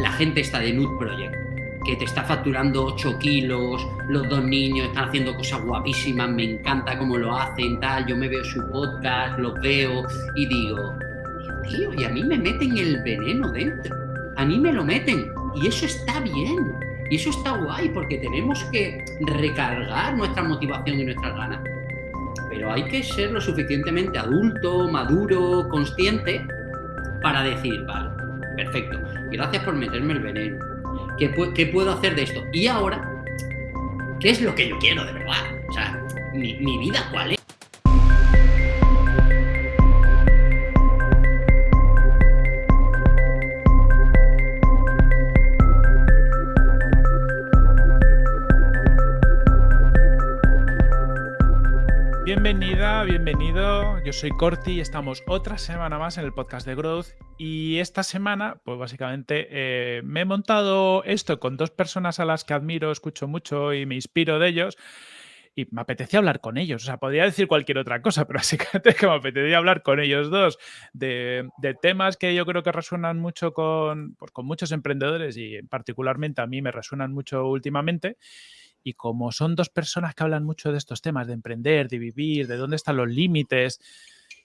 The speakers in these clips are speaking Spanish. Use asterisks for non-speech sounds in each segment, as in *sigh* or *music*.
la gente está de Nude Project, que te está facturando 8 kilos, los dos niños están haciendo cosas guapísimas, me encanta cómo lo hacen, tal, yo me veo su podcast, los veo y digo, tío, y a mí me meten el veneno dentro, a mí me lo meten, y eso está bien, y eso está guay, porque tenemos que recargar nuestra motivación y nuestras ganas. Pero hay que ser lo suficientemente adulto, maduro, consciente, para decir, vale, perfecto, gracias por meterme el veneno, ¿Qué, puedo hacer de esto? Y ahora, ¿qué es lo que yo quiero de verdad? O sea, mi, mi vida, ¿cuál es? Yo soy Corti y estamos otra semana más en el podcast de Growth. Y esta semana, pues básicamente eh, me he montado esto con dos personas a las que admiro, escucho mucho y me inspiro de ellos. Y me apetecía hablar con ellos. O sea, podría decir cualquier otra cosa, pero *laughs* básicamente que me apetecía hablar con ellos dos de, temas que yo creo que resuenan mucho con, pues, con muchos emprendedores y particularmente a mí me resuenan mucho últimamente. Y como son dos personas que hablan mucho de estos temas, de emprender, de vivir, de dónde están los límites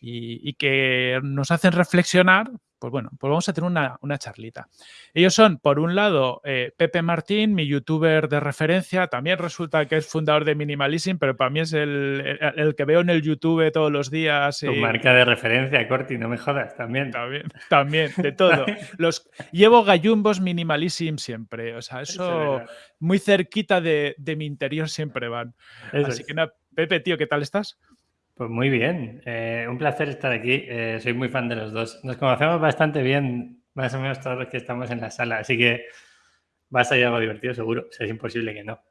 y, que nos hacen reflexionar, pues bueno, pues vamos a tener una, charlita. Ellos son, por un lado, eh, Pepe Martín, mi youtuber de referencia, también resulta que es fundador de Minimalism, pero para mí es el, que veo en el YouTube todos los días. Tu marca de referencia, Corti, no me jodas, también. También, también, de *laughs* todo. Los, llevo gallumbos Minimalism siempre, o sea, eso, muy cerquita de, mi interior siempre van. Así que nada, Pepe, tío, ¿qué tal estás? Pues muy bien, eh, un placer estar aquí. Eh, soy muy fan de los dos. Nos conocemos bastante bien, más o menos todos los que estamos en la sala, así que va a ser algo divertido seguro. es imposible que no.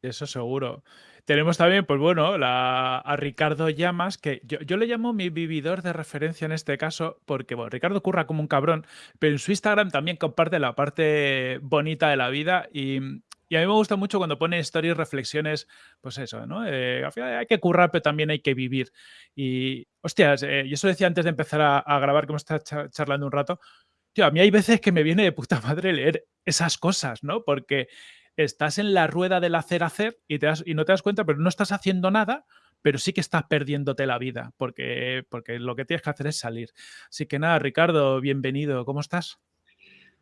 Eso seguro. Tenemos también, pues bueno, a Ricardo Llamas, que yo, yo, le llamo mi vividor de referencia en este caso, porque bueno, Ricardo curra como un cabrón, pero en su Instagram también comparte la parte bonita de la vida y, y a mí me gusta mucho cuando pone stories, reflexiones, pues eso, ¿no? Eh, al final hay que currar, pero también hay que vivir. Y, hostias, eh, yo eso decía antes de empezar a, grabar, que hemos estado charlando un rato, tío, a mí hay veces que me viene de puta *laughs* madre leer esas cosas, ¿no? Porque estás en la rueda del hacer, hacer y, y no te das cuenta, pero no estás haciendo nada, pero sí que estás perdiéndote la vida, porque, porque lo que tienes que hacer es salir. Así que nada, Ricardo, bienvenido, ¿cómo estás?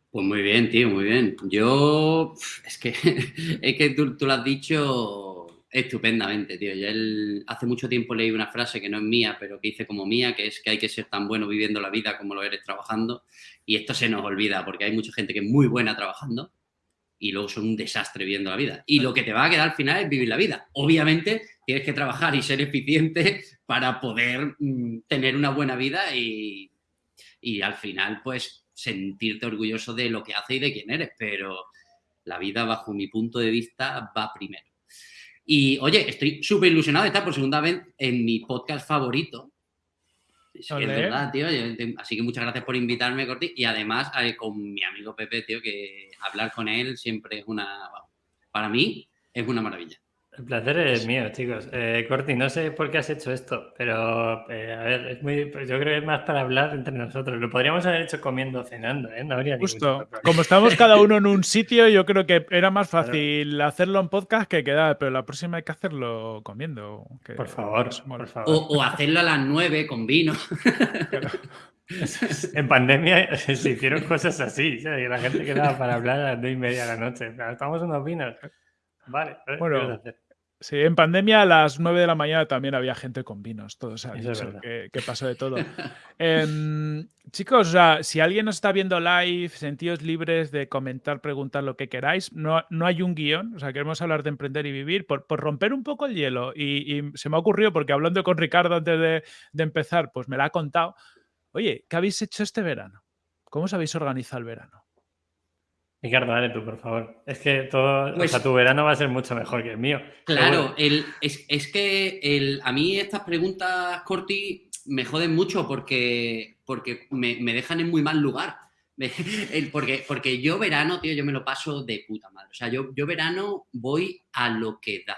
Pues muy bien, tío, muy bien. Yo, es que, *laughs* es que tú, lo has dicho estupendamente, tío. Yo hace mucho tiempo leí una frase que no es mía, pero que hice como mía, que es que hay que ser tan bueno viviendo la vida como lo eres trabajando. Y esto se nos olvida, porque hay mucha gente que es muy buena trabajando y luego son un desastre viviendo la vida. Y lo que te va a quedar al final es vivir la vida. Obviamente tienes que trabajar y ser eficiente *laughs* para poder mm, tener una buena vida y, y al final, pues sentirte orgulloso de lo que hace y de quién eres, pero la vida, bajo mi punto de vista, va primero. Y oye, estoy súper ilusionado de estar por segunda vez en mi podcast favorito. Es, verdad, tío. Así que muchas gracias por invitarme, Corti. Y además, con mi amigo Pepe, tío, que hablar con él siempre es una. Para mí, es una maravilla. El placer es mío, chicos. Eh, Corti, no sé por qué has hecho esto, pero eh, a ver, es muy, pues yo creo que es más para hablar entre nosotros. Lo podríamos haber hecho comiendo, cenando, ¿eh? No habría Justo. Como estamos cada uno en un *laughs* sitio, yo creo que era más fácil hacerlo en podcast que quedar, pero la próxima hay que hacerlo comiendo. por favor, por favor. O, hacerlo a las nueve con vino. *laughs* En pandemia *laughs* se hicieron cosas así, la gente quedaba para hablar a las nueve y media de la noche. Estamos unos vinos. Vale, bueno, Sí, en pandemia a las 9 de la mañana también había gente con vinos, todo se que, pasó de todo. *laughs* Em, chicos, o sea, si alguien nos está viendo live, sentidos libres de comentar, preguntar lo que queráis, no, no hay un guion, o sea, queremos hablar de emprender y vivir, por, romper un poco el hielo. Y, se me ha ocurrido, porque hablando con Ricardo antes de, de empezar, pues me lo ha contado. Oye, ¿qué habéis hecho este verano? ¿Cómo os habéis organizado el verano? Ricardo, dale tú, por favor. Es que todo, pues tu verano va a ser mucho mejor que el mío. Claro, el, es, que el, a mí estas preguntas, Corti, me joden mucho porque, porque me, dejan en muy mal lugar. *laughs* porque, porque yo verano, tío, yo me lo paso de puta madre. O sea, yo, yo verano voy a lo que da.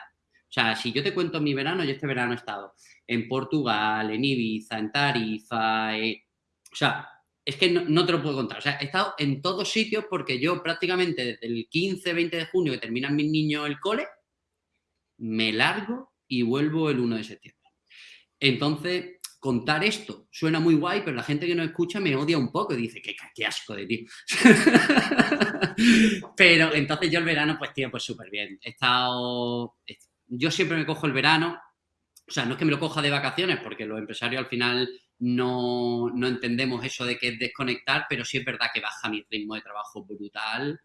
O sea, si yo te cuento mi verano, yo este verano he estado en Portugal, en Ibiza, en Tarifa, eh, o sea, es que no, te lo puedo contar. O sea, he estado en todos sitios porque yo prácticamente desde el 15, 20 de junio que terminan mis niños el cole, me largo y vuelvo el 1 de septiembre. Entonces, contar esto suena muy guay, pero la gente que no escucha me odia un poco y dice, qué, qué asco de ti. *laughs* pero entonces yo el verano, pues tío, pues súper bien. He estado, yo siempre me cojo el verano, o sea, no es que me lo coja de vacaciones, porque los empresarios al final no, no entendemos eso de que es desconectar, pero sí es verdad que baja mi ritmo de trabajo brutal.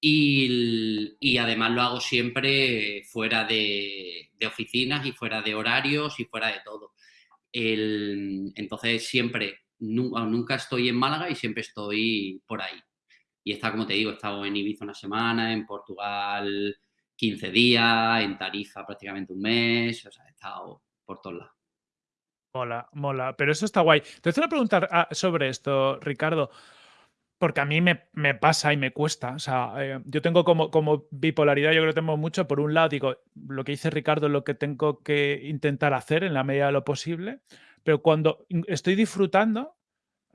Y, y, además lo hago siempre fuera de, de, oficinas y fuera de horarios y fuera de todo. El, entonces siempre, nunca estoy en Málaga y siempre estoy por ahí. Y está, como te digo, he estado en Ibiza una semana, en Portugal 15 días, en Tarifa prácticamente un mes, o sea, he estado por todos lados. Mola, mola, pero eso está guay. Te voy a preguntar ah, sobre esto, Ricardo, porque a mí me, pasa y me cuesta. O sea, eh, yo tengo como, bipolaridad, yo creo que tengo mucho. Por un lado, digo, lo que dice Ricardo es lo que tengo que intentar hacer en la medida de lo posible, pero cuando estoy disfrutando,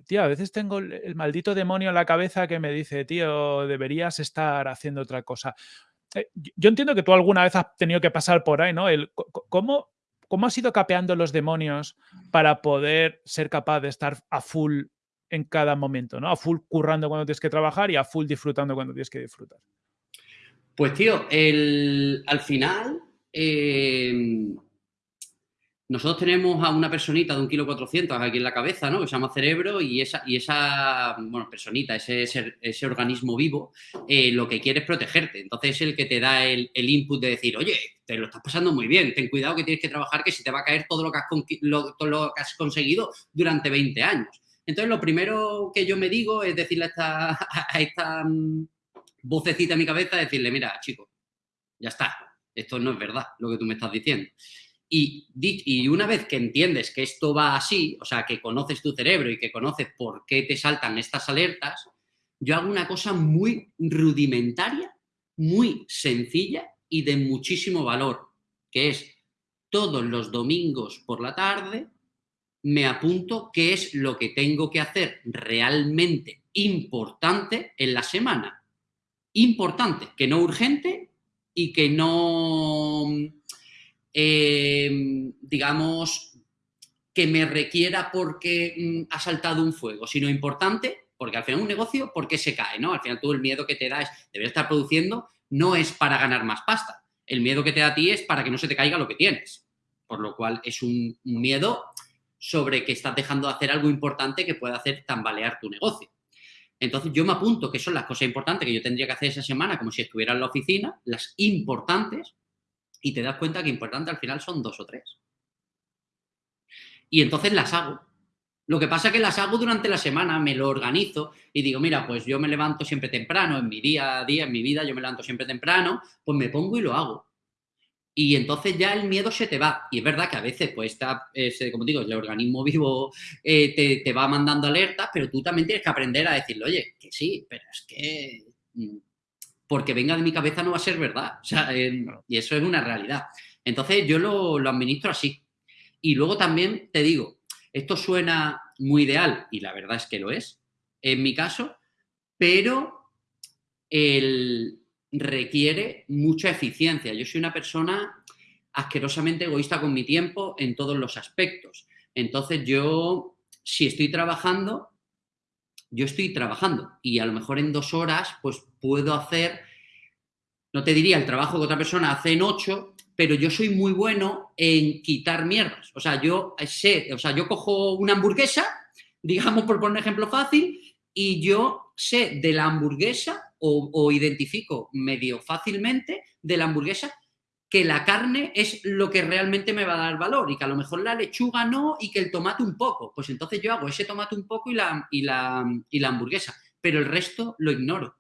tío, a veces tengo el maldito demonio en la cabeza que me dice, tío, deberías estar haciendo otra cosa. Eh, yo entiendo que tú alguna vez has tenido que pasar por ahí, ¿no? ¿cómo, ¿Cómo has ido capeando los demonios para poder ser capaz de estar a full en cada momento, ¿no? A full currando cuando tienes que trabajar y a full disfrutando cuando tienes que disfrutar. Pues tío, el, al final eh, nosotros tenemos a una personita de un kilo 400 aquí en la cabeza, ¿no? Que se llama cerebro y esa, y esa bueno, personita, ese, ese, organismo vivo, eh, lo que quiere es protegerte. Entonces es el que te da el, input de decir, oye, te lo estás pasando muy bien, ten cuidado que tienes que trabajar, que si te va a caer todo lo que has, todo lo que has conseguido durante 20 años. Entonces lo primero que yo me digo es decirle a esta, *laughs* a esta mm, vocecita en mi cabeza, decirle, mira, chico, ya está, esto no es verdad lo que tú me estás diciendo. Y, una vez que entiendes que esto va así, o sea, que conoces tu cerebro y que conoces por qué te saltan estas alertas, yo hago una cosa muy rudimentaria, muy sencilla y de muchísimo valor, que es todos los domingos por la tarde me apunto qué es lo que tengo que hacer realmente importante en la semana. Importante, que no urgente y que no eh, digamos, que me requiera porque mm, ha saltado un fuego, sino importante, porque al final un negocio, ¿por qué se cae? ¿no? Al final todo el miedo que te da es, deber estar produciendo, no es para ganar más pasta. El miedo que te da a ti es para que no se te caiga lo que tienes. Por lo cual es un, miedo sobre que estás dejando de hacer algo importante que pueda hacer tambalear tu negocio. Entonces yo me apunto que son las cosas importantes que yo tendría que hacer esa semana como si estuviera en la oficina, las importantes, y te das cuenta que importante al final son dos o tres. Y entonces las hago. Lo que pasa es que las hago durante la semana, me lo organizo y digo, mira, pues yo me levanto siempre temprano, en mi día a día, en mi vida, yo me levanto siempre temprano, pues me pongo y lo hago. Y entonces ya el miedo se te va. Y es verdad que a veces, pues, está, como digo, el organismo *laughs* vivo eh, te, te, va mandando alertas, pero tú también tienes que aprender a decirle, oye, que sí, pero es que mm, porque venga de mi cabeza no va a ser verdad. O sea, y eso es una realidad. Entonces yo lo, lo, administro así. Y luego también te digo, esto suena muy ideal, y la verdad es que lo es, en mi caso, pero el, requiere mucha eficiencia. Yo soy una persona asquerosamente egoísta con mi tiempo en todos los aspectos. Entonces yo, si estoy trabajando, yo estoy trabajando y a lo mejor en dos horas pues puedo hacer, no te diría el trabajo que otra persona hace en ocho, pero yo soy muy bueno en quitar mierdas. O sea, yo sé, o sea, yo cojo una hamburguesa, digamos por poner un ejemplo fácil, y yo sé de la hamburguesa o, o identifico medio fácilmente de la hamburguesa que la carne es lo que realmente me va a dar valor y que a lo mejor la lechuga no y que el tomate un poco. Pues entonces yo hago ese tomate un poco y la, y la, y la hamburguesa, pero el resto lo ignoro.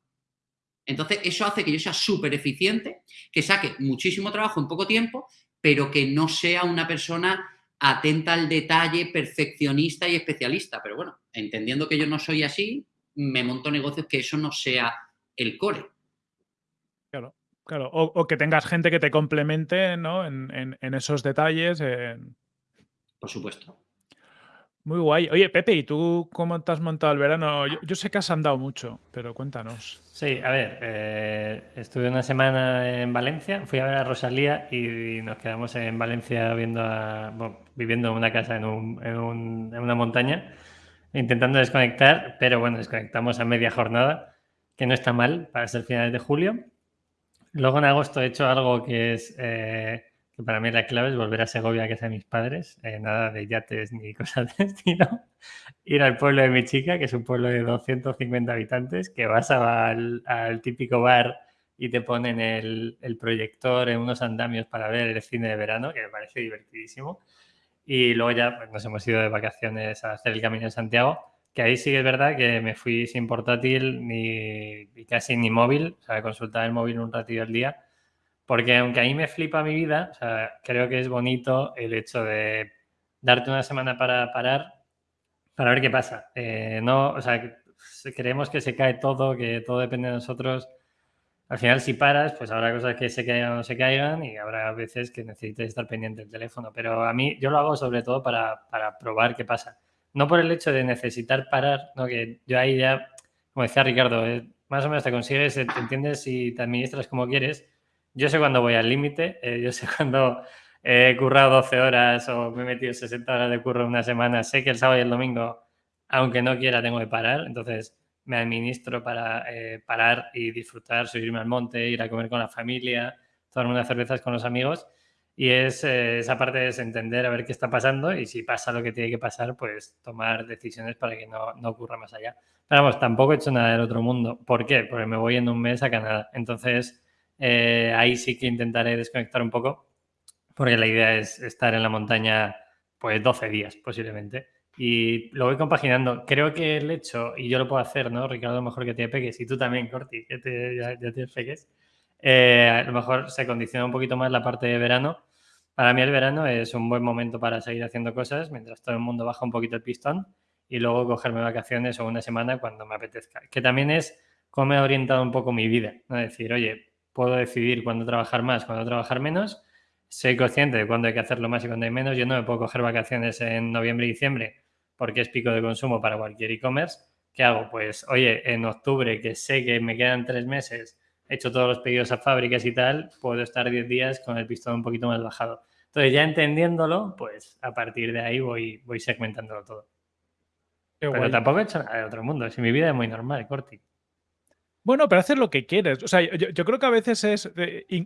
Entonces eso hace que yo sea súper eficiente, que saque muchísimo trabajo en poco tiempo, pero que no sea una persona atenta al detalle, perfeccionista y especialista. Pero bueno, entendiendo que yo no soy así, me monto negocios que eso no sea el core. Claro. O, que tengas gente que te complemente ¿no? en, esos detalles. Por supuesto. Muy guay. Oye, Pepe, ¿y tú cómo te has montado el verano? Yo, sé que has andado mucho, pero cuéntanos. Sí, a ver, eh, estuve una semana en Valencia, fui a ver a Rosalía y nos quedamos en Valencia viendo viviendo en una casa en, en, una montaña, intentando desconectar, pero bueno, desconectamos a media jornada, que no está mal para ser finales de julio. Luego en agosto he hecho algo que es... Eh, que para mí la clave es volver a Segovia, que es de mis padres, eh, nada de yates ni *laughs* cosas de estilo. Ir al pueblo de mi chica, que es un pueblo de 250 habitantes, que vas al, típico bar y te ponen el, proyector en unos andamios para ver el cine de verano, que me parece divertidísimo. Y luego ya pues, nos hemos ido de vacaciones a hacer el Camino de Santiago, que ahí sí es verdad que me fui sin portátil ni, casi ni móvil, o sea, consultar el móvil un ratillo al día porque aunque a mí me flipa mi vida, creo que es bonito el hecho de darte una semana para parar, para ver qué pasa. Eh, no, o sea, creemos que se cae todo, que todo depende de nosotros. Al final, si paras, pues habrá cosas que se caigan o no se caigan y habrá veces que necesites estar pendiente del teléfono. Pero a mí, yo lo hago sobre todo para, para probar qué pasa. No por el hecho de necesitar parar, ¿no? que yo ahí ya, como decía Ricardo, eh, más o menos te consigues, te entiendes y te administras como quieres yo sé cuándo voy al límite, eh, yo sé *laughs* cuándo he currado 12 horas o me he metido 60 horas de curro en una semana, sé que el sábado y el domingo, aunque no quiera, tengo que parar, entonces me administro para eh, parar y disfrutar, subirme al monte, ir a comer con la familia, tomar unas cervezas con los amigos. Y es eh, esa parte de entender a ver qué está pasando y si pasa lo que tiene que pasar, pues tomar decisiones para que no, no ocurra más allá. Pero vamos, tampoco he hecho nada del otro mundo. ¿Por qué? Porque me voy en un mes a Canadá. Entonces, eh, ahí sí que intentaré desconectar un poco, porque la idea es estar en la montaña pues 12 días posiblemente. Y lo voy compaginando. Creo que el hecho, y yo lo puedo hacer, ¿no? Ricardo, mejor que te peques, y tú también, Corti, te, ya, tienes peques, eh, a lo mejor se condiciona un poquito más la parte de verano. Para mí el verano es un buen momento para seguir haciendo cosas mientras todo el mundo baja un poquito el pistón y luego cogerme vacaciones o una semana cuando me apetezca. Que también es como me ha orientado un poco mi vida, ¿no? Decir, oye, puedo decidir cuándo trabajar más, cuándo trabajar menos. Soy consciente de cuándo hay que hacerlo más y cuándo hay menos. Yo no me puedo coger vacaciones en noviembre y diciembre porque es pico de consumo para cualquier e-commerce. ¿Qué hago? Pues, oye, en octubre, que sé que me quedan tres meses, hecho todos los pedidos a fábricas y tal, puedo estar 10 días con el pistón un poquito más bajado. Entonces, ya entendiéndolo, pues a partir de ahí voy, voy segmentándolo todo. Pero tampoco he hecho nada de otro mundo. Si mi vida es muy normal, Corti. Bueno, pero hacer lo que quieres. O sea, yo, creo que a veces es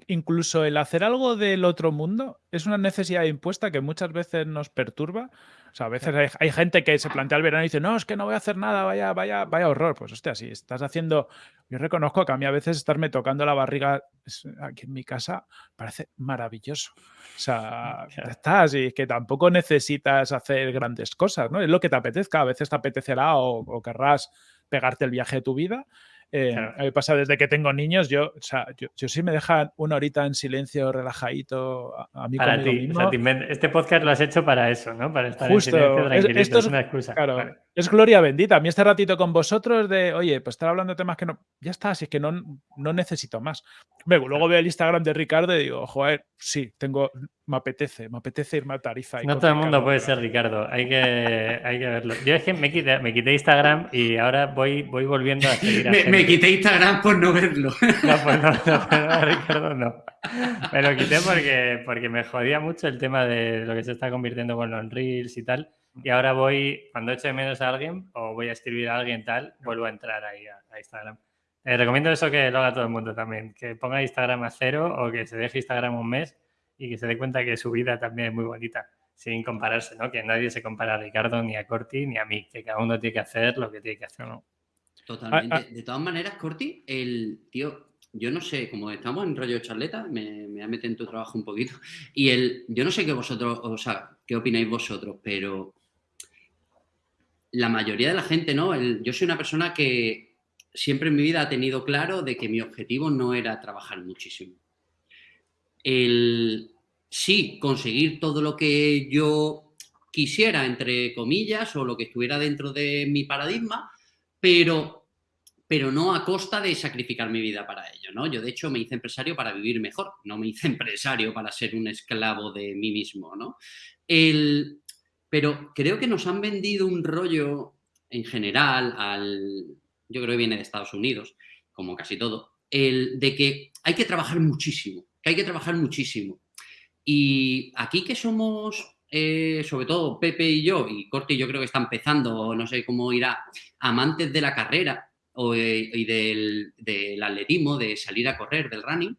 incluso el hacer algo del otro mundo es una necesidad impuesta que muchas veces nos perturba. O sea, a veces hay, gente que se plantea el verano y dice, no, es que no voy a hacer nada, vaya, vaya, vaya horror. Pues hostia, si estás haciendo. Yo reconozco que a mí a veces estarme tocando la barriga aquí en mi casa parece maravilloso. O sea, *laughs* estás y que tampoco necesitas hacer grandes cosas, ¿no? Es lo que te apetezca. A veces te apetecerá o, o querrás pegarte el viaje de tu vida eh, A mí pasa desde que tengo niños, yo, o sea, yo, yo, sí me dejan una horita en silencio, relajadito, a, mí para ti, este podcast lo has hecho para eso, ¿no? Para estar en silencio, tranquilito, es, es, una excusa. Claro, es gloria bendita. A mí este ratito con vosotros de, oye, pues estar hablando de temas que no, ya está, así es que no, no necesito más. Luego veo el Instagram de Ricardo y digo, joder, sí, tengo, me apetece, me apetece irme a Tarifa. no todo el mundo puede ser Ricardo, hay que, hay que verlo. Yo es que me quité, me quité Instagram y ahora voy, voy volviendo a seguir a me, me, quité Instagram por no verlo. *laughs* No, pues no, no, Ricardo no. Me lo quité porque, porque me jodía mucho el tema de lo que se está convirtiendo con los Reels y tal. Y ahora voy, cuando eche menos a alguien o voy a escribir a alguien tal, vuelvo a entrar ahí a, Instagram. Eh, recomiendo eso que lo haga todo el mundo también, que ponga Instagram a cero o que se deje Instagram un mes y que se dé cuenta que su vida también es muy bonita, sin compararse, ¿no? Que nadie se compara a Ricardo, ni a Corti, ni a mí, que cada uno tiene que hacer lo que tiene que hacer, ¿no? Totalmente. Ah, ah. De todas maneras, Corti, el tío, yo no sé, como estamos en rollo charleta, me, me metido en tu trabajo un poquito, y el, yo no sé qué vosotros, o sea, qué opináis vosotros, pero la mayoría de la gente, ¿no? yo soy una persona que siempre en mi vida ha tenido claro de que mi objetivo no era trabajar muchísimo el sí conseguir todo lo que yo quisiera, entre comillas, o lo que estuviera dentro de mi paradigma, pero, pero no a costa de sacrificar mi vida para ello, ¿no? Yo, de hecho, me hice empresario para vivir mejor, no me hice *laughs* empresario para ser un esclavo de mí mismo, ¿no? El, pero creo que nos han vendido un rollo en general al, yo creo que viene de Estados Unidos, como casi todo, el de que hay que trabajar muchísimo, que hay que trabajar muchísimo. Y aquí que somos, eh, sobre todo Pepe y yo, y Corti yo creo que está empezando, no sé cómo irá, amantes de la carrera o, eh, y del, del, atletismo, de salir a correr, del running,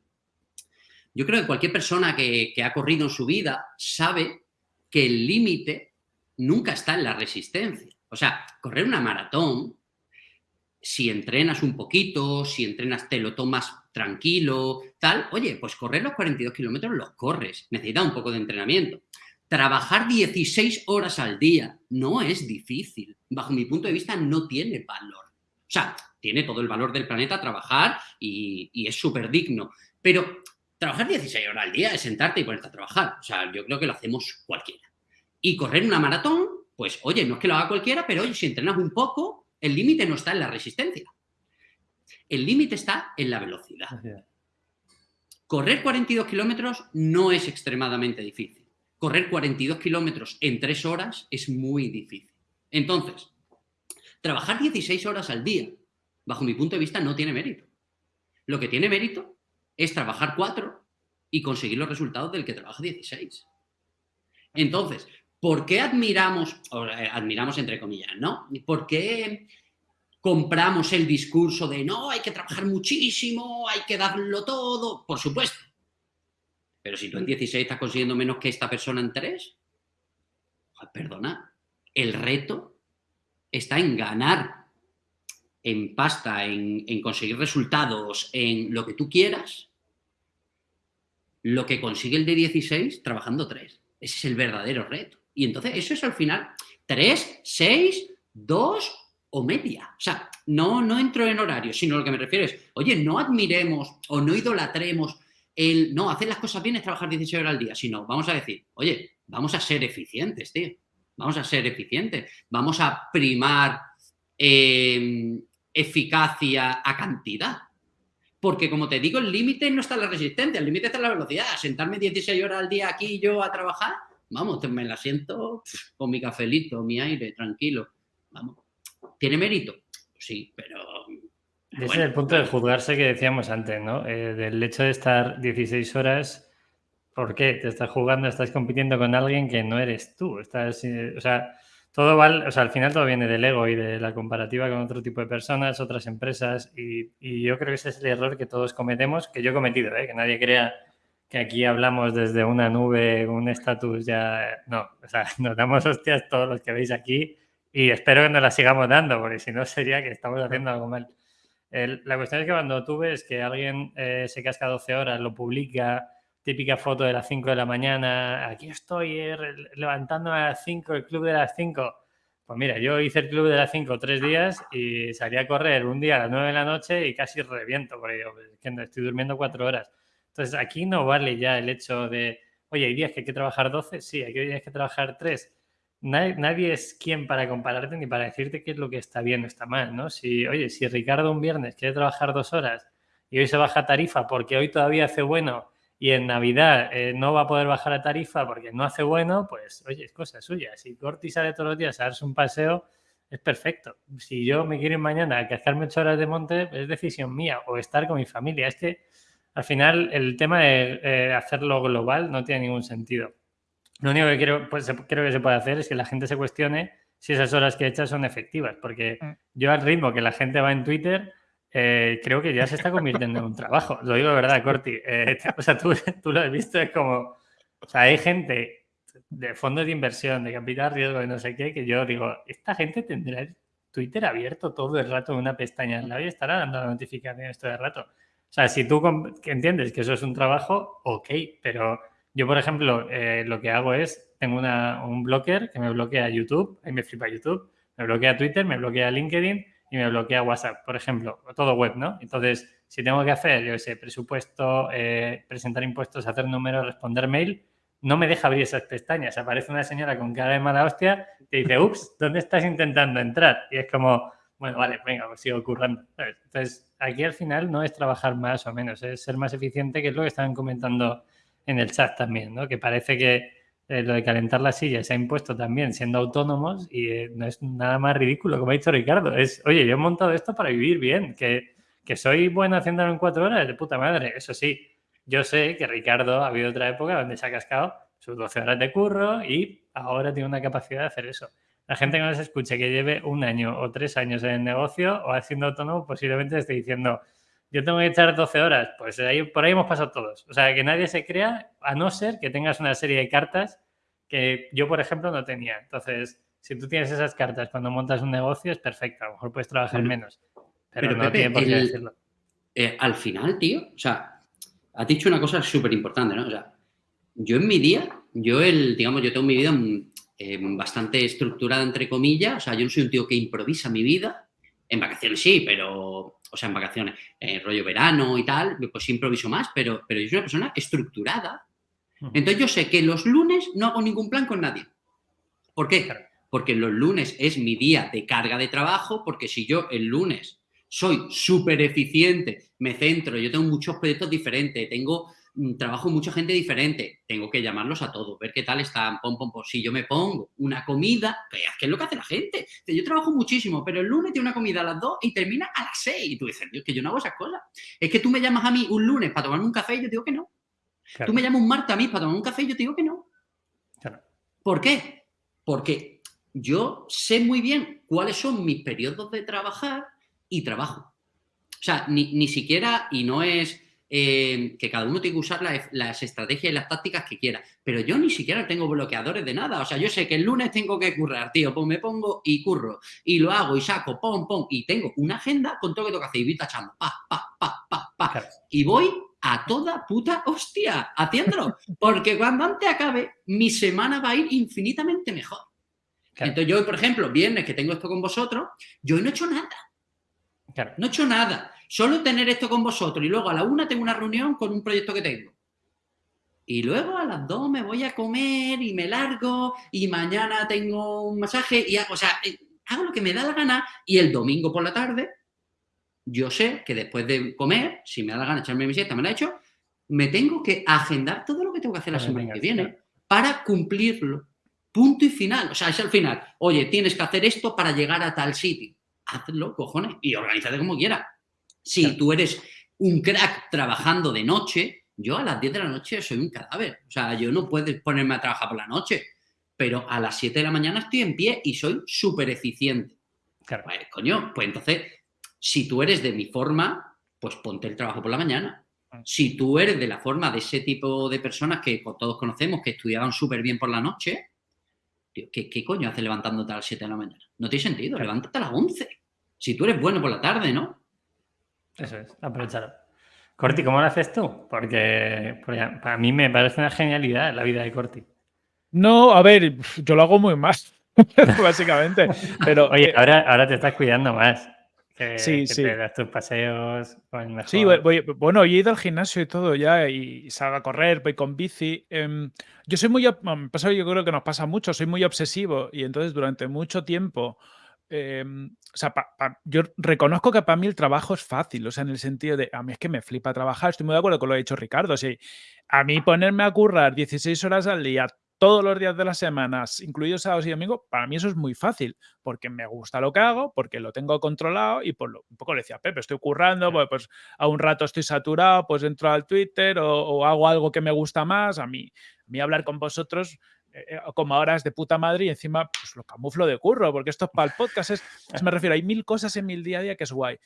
yo creo que cualquier persona que, que ha corrido en su vida sabe que el límite nunca está en la resistencia. O sea, correr una maratón si entrenas un poquito, si entrenas te lo tomas tranquilo, tal, oye, pues correr los 42 kilómetros los corres, necesitas un poco de entrenamiento. Trabajar 16 horas al día no es difícil. Bajo mi punto de vista, no tiene valor. O sea, tiene todo el valor del planeta trabajar y, y es súper digno. Pero trabajar 16 horas al día es sentarte y ponerte a trabajar. O sea, yo creo que lo hacemos cualquiera. Y correr una maratón, pues oye, no es que lo haga cualquiera, pero oye, si entrenas un poco, el límite no está en la resistencia. El límite está en la velocidad. Correr 42 kilómetros no es extremadamente difícil. Correr 42 kilómetros en 3 horas es muy difícil. Entonces, trabajar 16 horas al día, bajo mi punto de vista, no tiene mérito. Lo que tiene mérito es trabajar 4 y conseguir los resultados del que trabaja 16. Entonces, ¿por qué admiramos, eh, admiramos entre comillas, ¿no? ¿Por qué compramos el discurso de no, hay que trabajar muchísimo, hay que darlo todo? Por supuesto. Pero si tú en 16 estás consiguiendo menos que esta persona en 3, perdona, el reto está en ganar en pasta, en, en conseguir resultados, en lo que tú quieras, lo que consigue el de 16 trabajando 3. Ese es el verdadero reto. Y entonces eso es al final 3, 6, 2 o media. O sea, no, no entro en horario, sino lo que me refiero es, oye, no admiremos o no idolatremos el, no, hacer las cosas bien es trabajar 16 horas al día, sino vamos a decir, oye, vamos a ser eficientes, tío. Vamos a ser eficientes. Vamos a primar eh, eficacia a cantidad. Porque, como te digo, el límite no está en la resistencia, el límite está en la velocidad. Sentarme 16 horas al día aquí yo a trabajar vamos, me la siento con mi cafelito, mi aire, tranquilo. Vamos. ¿Tiene mérito? Sí, pero... Ese es el punto de juzgarse que decíamos antes, ¿no? Eh, del hecho de estar 16 horas, ¿por qué? Te estás jugando, estás compitiendo con alguien que no eres tú. Estás, eh, o sea, todo vale, o sea, al final todo viene del ego y de la comparativa con otro tipo de personas, otras empresas, y, y yo creo que ese es el error que todos cometemos, que yo he cometido, ¿eh? que nadie crea que aquí hablamos desde una nube, un estatus ya... No, o sea, *laughs* nos damos hostias todos los que veis aquí y espero que nos las sigamos dando, porque si no sería que estamos haciendo algo mal. la cuestión es que cuando tú ves que alguien eh, se casca 12 horas, lo publica, típica foto de las 5 de la mañana, aquí estoy eh, levantando a las 5, el club de las 5. Pues mira, yo hice el club de las 5 tres días y salí a correr un día a las 9 de la noche y casi reviento, porque yo, es que estoy durmiendo 4 horas. Entonces, aquí no vale ya el hecho de, oye, hay días que hay que trabajar 12, sí, hay días que trabajar 3. Nadie, es quien para compararte ni para decirte qué es lo que está bien o está mal, ¿no? Si, oye, si Ricardo un viernes quiere trabajar dos horas y hoy se baja tarifa porque hoy todavía hace bueno y en Navidad eh, no va a poder bajar la tarifa porque no hace bueno, pues, oye, es cosa suya. Si Corti sale todos los días a darse un paseo, es perfecto. Si yo me quiero ir mañana a cazarme ocho horas de monte, es decisión mía o estar con mi familia. Es que al final el tema de eh, hacerlo global no tiene ningún sentido. Lo único que creo, pues, creo que se puede hacer es que la gente se cuestione si esas horas que echas son efectivas, porque mm. yo al ritmo que la gente va en Twitter, eh, creo que ya se está convirtiendo en un trabajo. Lo digo de verdad, Corti. Eh, *laughs* o sea, tú, tú, lo has visto, es como, o sea, hay gente de fondos de inversión, de capital riesgo, de no sé qué, que yo digo, esta gente tendrá Twitter abierto todo el rato en una pestaña al lado y estará dando la notificación todo el rato. O sea, si tú entiendes que eso es un trabajo, ok, pero yo, por ejemplo, eh, lo que hago es, tengo un blocker que me bloquea YouTube, ahí me flipa YouTube, me bloquea Twitter, me bloquea LinkedIn y me bloquea WhatsApp, por ejemplo, todo web, ¿no? Entonces, si tengo que hacer, yo sé, presupuesto, eh, presentar impuestos, hacer números, responder mail, no me deja abrir esas pestañas. Aparece una señora con cara de mala hostia y dice, ups, ¿dónde estás intentando entrar? Y es como, bueno, vale, venga, pues sigo currando. Entonces, aquí al final no es trabajar más o menos, es ser más eficiente, que es lo que estaban comentando en el chat también, ¿no? Que parece que eh, lo de calentar la silla se ha impuesto también siendo autónomos y eh, no es nada más ridículo, como ha dicho Ricardo. Es, oye, yo he montado esto para vivir bien, que, que soy bueno haciéndolo en cuatro horas, de puta madre. Eso sí, yo sé que Ricardo ha habido otra época donde se ha cascado sus 12 horas de curro y ahora tiene una capacidad de hacer eso. La gente que nos escuche que lleve un año o tres años en el negocio o haciendo autónomo posiblemente esté diciendo, yo tengo que echar 12 horas, pues ahí, por ahí hemos pasado todos. O sea, que nadie se crea, a no ser que tengas una serie de cartas que yo, por ejemplo, no tenía. Entonces, si tú tienes esas cartas cuando montas un negocio, es perfecto. A lo mejor puedes trabajar menos. Pero, no tiene por qué decirlo. Eh, al final, tío, o sea, has dicho una cosa súper importante, ¿no? O sea, yo en mi día, yo el, digamos, yo tengo mi vida eh, bastante estructurada, entre comillas. O sea, yo no soy un tío que improvisa mi vida. En vacaciones sí, pero o sea, en vacaciones, en rollo verano y tal, pues improviso más, pero, pero yo soy una persona estructurada. Entonces yo sé que los lunes no hago ningún plan con nadie. ¿Por qué? Porque los lunes es mi día de carga de trabajo, porque si yo el lunes soy súper eficiente, me centro, yo tengo muchos proyectos diferentes, tengo trabajo con mucha gente diferente, tengo que llamarlos a todos, ver qué tal están, pom, pom, pom. Si yo me pongo una comida, que es lo que hace la gente. Yo trabajo muchísimo, pero el lunes tiene una comida a las 2 y termina a las 6. Y tú dices, Dios, que yo no hago esas cosas. Es que tú me llamas a mí un lunes para tomarme un café y yo te digo que no. Tú me llamas un martes a mí para tomar un café y yo te digo que no. ¿Por qué? Porque yo sé muy bien cuáles son mis periodos de trabajar y trabajo. O sea, ni, ni siquiera, y no es eh, que cada uno tiene que usar las, estrategias y las tácticas que quiera. Pero yo ni siquiera tengo bloqueadores de nada. O sea, yo sé que el lunes tengo que currar, tío, pues me pongo y curro. Y lo hago y saco, pom, pom. Y tengo una agenda con todo lo que tengo que hacer. Y voy tachando, pa, pa, pa, pa, pa. Y voy a toda puta hostia haciéndolo. *laughs* Porque cuando antes acabe, mi semana va a ir infinitamente mejor. Entonces yo por ejemplo, viernes que tengo esto con vosotros, yo no he hecho nada. No he hecho nada solo tener esto con vosotros y luego a la una tengo una reunión con un proyecto que tengo. Y luego a las dos me voy a comer y me largo y mañana tengo un masaje y hago, o sea, eh, hago lo que me da la gana y el domingo por la tarde yo sé que después de comer, si me da la gana echarme mi siesta, me la he hecho, me tengo que agendar todo lo que tengo que hacer la semana que viene para cumplirlo. Punto y final. O sea, es al final. Oye, tienes que hacer esto para llegar a tal sitio. Hazlo, cojones, y organízate como quieras. Si tú eres un crack trabajando de noche, yo a las 10 de la noche soy un cadáver. O sea, yo no puedo ponerme a trabajar por la noche, pero a las 7 de la mañana estoy en pie y soy súper eficiente. Claro. Pues, coño, pues entonces, si tú eres de mi forma, pues ponte el trabajo por la mañana. Ah. Si tú eres de la forma de ese tipo de personas que todos conocemos, que estudiaban súper bien por la noche, ¿qué, coño haces levantándote a las 7 de la mañana? No tiene sentido, levántate a las 11. Si tú eres bueno por la tarde, ¿no? Eso es, aprovechar. Corti, ¿cómo lo haces tú? Porque, para mí me parece una genialidad la vida de Corti. No, a ver, yo lo hago muy más, *laughs* básicamente. Pero, Oye, eh, ahora, ahora te estás cuidando más. Que, sí, sí. te das tus paseos Sí, bueno, he ido al gimnasio y todo ya y salgo a correr, voy con bici. Em, yo soy muy, pasa, yo creo que nos pasa mucho, soy muy obsesivo y entonces durante mucho tiempo Em, o sea, yo reconozco que para mí el trabajo es fácil, o sea, en el sentido de, a mí es que me flipa trabajar, estoy muy de acuerdo con lo que ha dicho Ricardo, sí, a mí ponerme a currar 16 horas al día, todos los días de las semanas, incluidos sábados y domingos, para mí eso es muy fácil, porque me gusta lo que hago, porque lo tengo controlado y por lo, un poco le decía, Pepe, estoy currando, pues, pues, a un rato estoy saturado, pues entro al Twitter o, hago algo que me gusta más, a mí, a mí hablar con vosotros eh, eh, como ahora es de puta madre y encima pues, lo camuflo de curro, porque esto es para el podcast. Es, me refiero, hay mil cosas en mi día a día que es guay.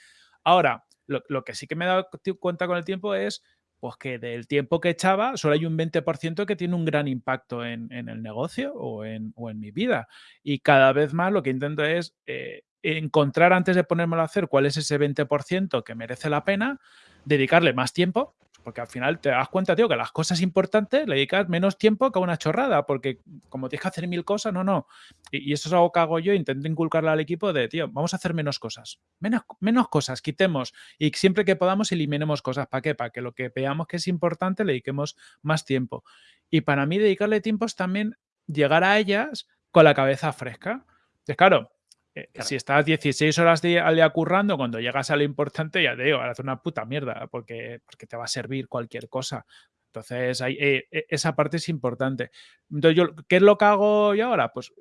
Ahora, lo, que sí que me he dado cuenta con el tiempo es pues que del tiempo que echaba, solo hay un 20% que tiene un gran impacto en, el negocio o en, o en, mi vida. Y cada vez más lo que intento es eh, encontrar antes de ponérmelo a hacer cuál es ese 20% que merece la pena, dedicarle más tiempo porque al final te das cuenta, tío, que las cosas importantes le dedicas menos tiempo que a una chorrada, porque como tienes que hacer mil cosas, no, no. Y, eso es algo que hago yo, intento inculcarle al equipo de, tío, vamos a hacer menos cosas. Menos, menos cosas, quitemos. Y siempre que podamos, eliminemos cosas. ¿Para qué? Para que lo que veamos que es importante le dediquemos más tiempo. Y para mí, dedicarle tiempo es también llegar a ellas con la cabeza fresca. Entonces, claro, eh, si estás 16 horas al día currando, cuando llegas a lo importante, ya te digo, hacer una puta mierda, porque, porque te va a servir cualquier cosa. Entonces, eh, eh, esa parte es importante. Entonces, yo, ¿qué es lo que hago yo ahora? Pues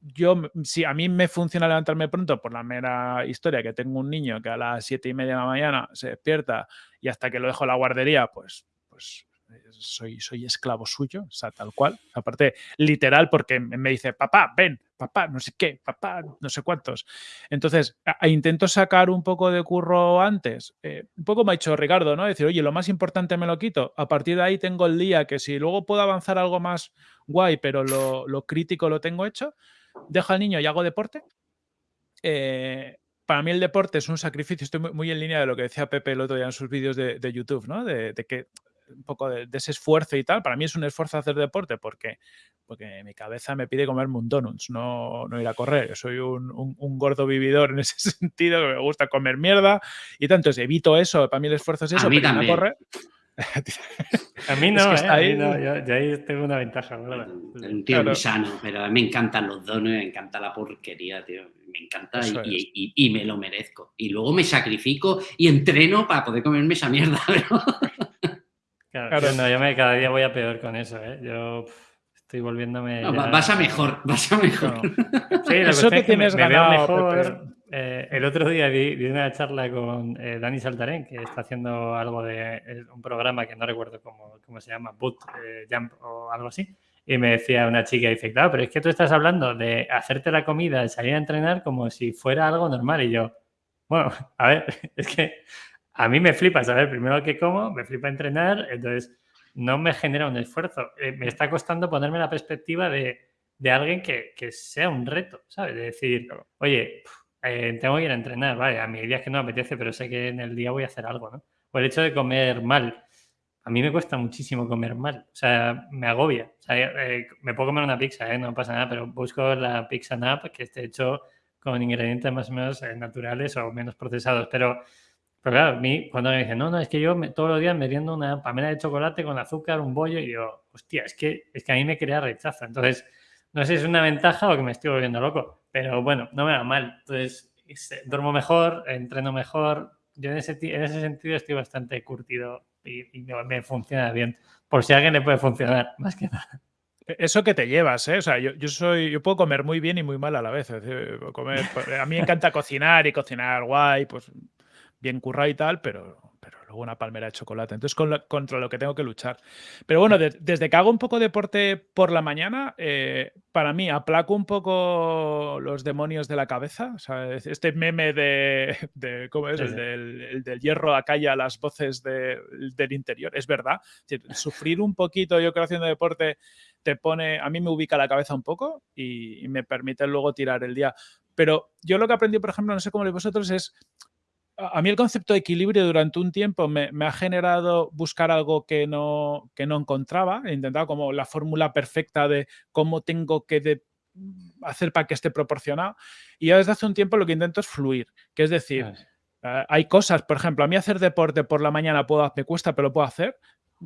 yo, si a mí me funciona levantarme pronto por la mera historia que tengo un niño que a las siete y media de la mañana se despierta y hasta que lo dejo en la guardería, pues, pues soy, soy esclavo suyo, o sea, tal cual. Aparte, literal, porque me dice, papá, ven, papá, no sé qué, papá, no sé cuántos. Entonces, intento sacar un poco de curro antes. Eh, un poco me ha dicho Ricardo, ¿no? Decir, oye, lo más importante me lo quito. A partir de ahí tengo el día que si luego puedo avanzar algo más guay, pero lo, lo crítico lo tengo hecho, dejo al niño y hago deporte. Eh, para mí el deporte es un sacrificio, estoy muy, en línea de lo que decía Pepe el otro día en sus vídeos de, YouTube, ¿no? de, que un poco de, ese esfuerzo y tal. Para mí es un esfuerzo hacer deporte porque, porque mi cabeza me pide comerme un donuts, no, no ir a correr. Yo soy un, un, gordo vividor en ese *laughs* sentido, que me gusta comer mierda y tanto, evito eso. Para mí el esfuerzo es eso, *laughs* a mí pero también. correr. a mí no, ¿eh? ahí... no yo, ahí tengo una ventaja. Un tío muy sano, pero a mí me encantan los donuts, me encanta la porquería, tío. Me encanta y, y, y, me lo merezco. Y luego me sacrifico y entreno para poder comerme esa mierda. *laughs* Pero... Claro, no, yo me, cada día voy a peor con eso, ¿eh? Yo estoy volviéndome. Vas a mejor, *laughs* vas a mejor. Sí, eso que tienes me, veo mejor. Eh, el otro día vi, una charla con eh, Dani Saltarén, que está haciendo algo de eh, un programa que no recuerdo cómo, cómo se llama, Boot Jump o algo así. Y me decía una chica, dice, claro, pero es que tú estás hablando de hacerte la comida, salir a entrenar como si fuera algo normal. Y yo, bueno, a ver, *laughs* es que a mí me flipa saber primero que como, me flipa entrenar, entonces no me genera un esfuerzo. Eh, me está costando ponerme la perspectiva de, alguien que, sea un reto, ¿sabes? De decir, oye, eh, tengo que ir a entrenar, vale, a mí días que no me apetece, pero sé que en el día voy a hacer algo, ¿no? O el hecho de comer mal. A mí me cuesta muchísimo comer mal, o sea, me agobia. O sea, eh, me puedo comer una pizza, no pasa nada, pero busco la pizza nap que esté hecho con ingredientes más o menos naturales o menos procesados, pero pero claro, a mí cuando me dicen, no, no, es que yo todos los días me riendo una pamela de chocolate con azúcar, un bollo, y yo, hostia, es que, es que a mí me crea rechazo. Entonces, no sé si es una ventaja o que me estoy volviendo loco, pero bueno, no me va mal. Entonces, duermo mejor, entreno mejor. Yo en ese, en ese sentido estoy bastante curtido y, me, funciona bien. Por si a alguien le puede funcionar, *laughs* más que nada. E, eso que te llevas, ¿eh? O sea, yo, yo, soy, yo puedo comer muy bien y muy mal a la vez. comer, a mí me encanta cocinar y cocinar guay, pues bien currado y tal, pero, pero luego una palmera de chocolate. Entonces, contra lo que tengo que luchar. Pero bueno, desde que hago un poco de deporte por la mañana, eh, para mí aplaco un poco los demonios de la cabeza. O sea, este meme de, ¿cómo es? El, del, del, hierro acalla las voces del interior. Es verdad. sufrir un poquito, yo creo, haciendo deporte, te pone, a mí me ubica la cabeza un poco y, y me permite luego tirar el día. Pero yo lo que aprendí, por ejemplo, no sé cómo lo vosotros, es a mí el concepto de equilibrio durante un tiempo me, ha generado buscar algo que no, que no encontraba. He intentado como la fórmula perfecta de cómo tengo que hacer para que esté proporcionado. Y ya desde hace un tiempo lo que intento es fluir, que es decir, eh, hay cosas, por ejemplo, a mí hacer deporte por la mañana puedo, me cuesta, pero lo puedo hacer.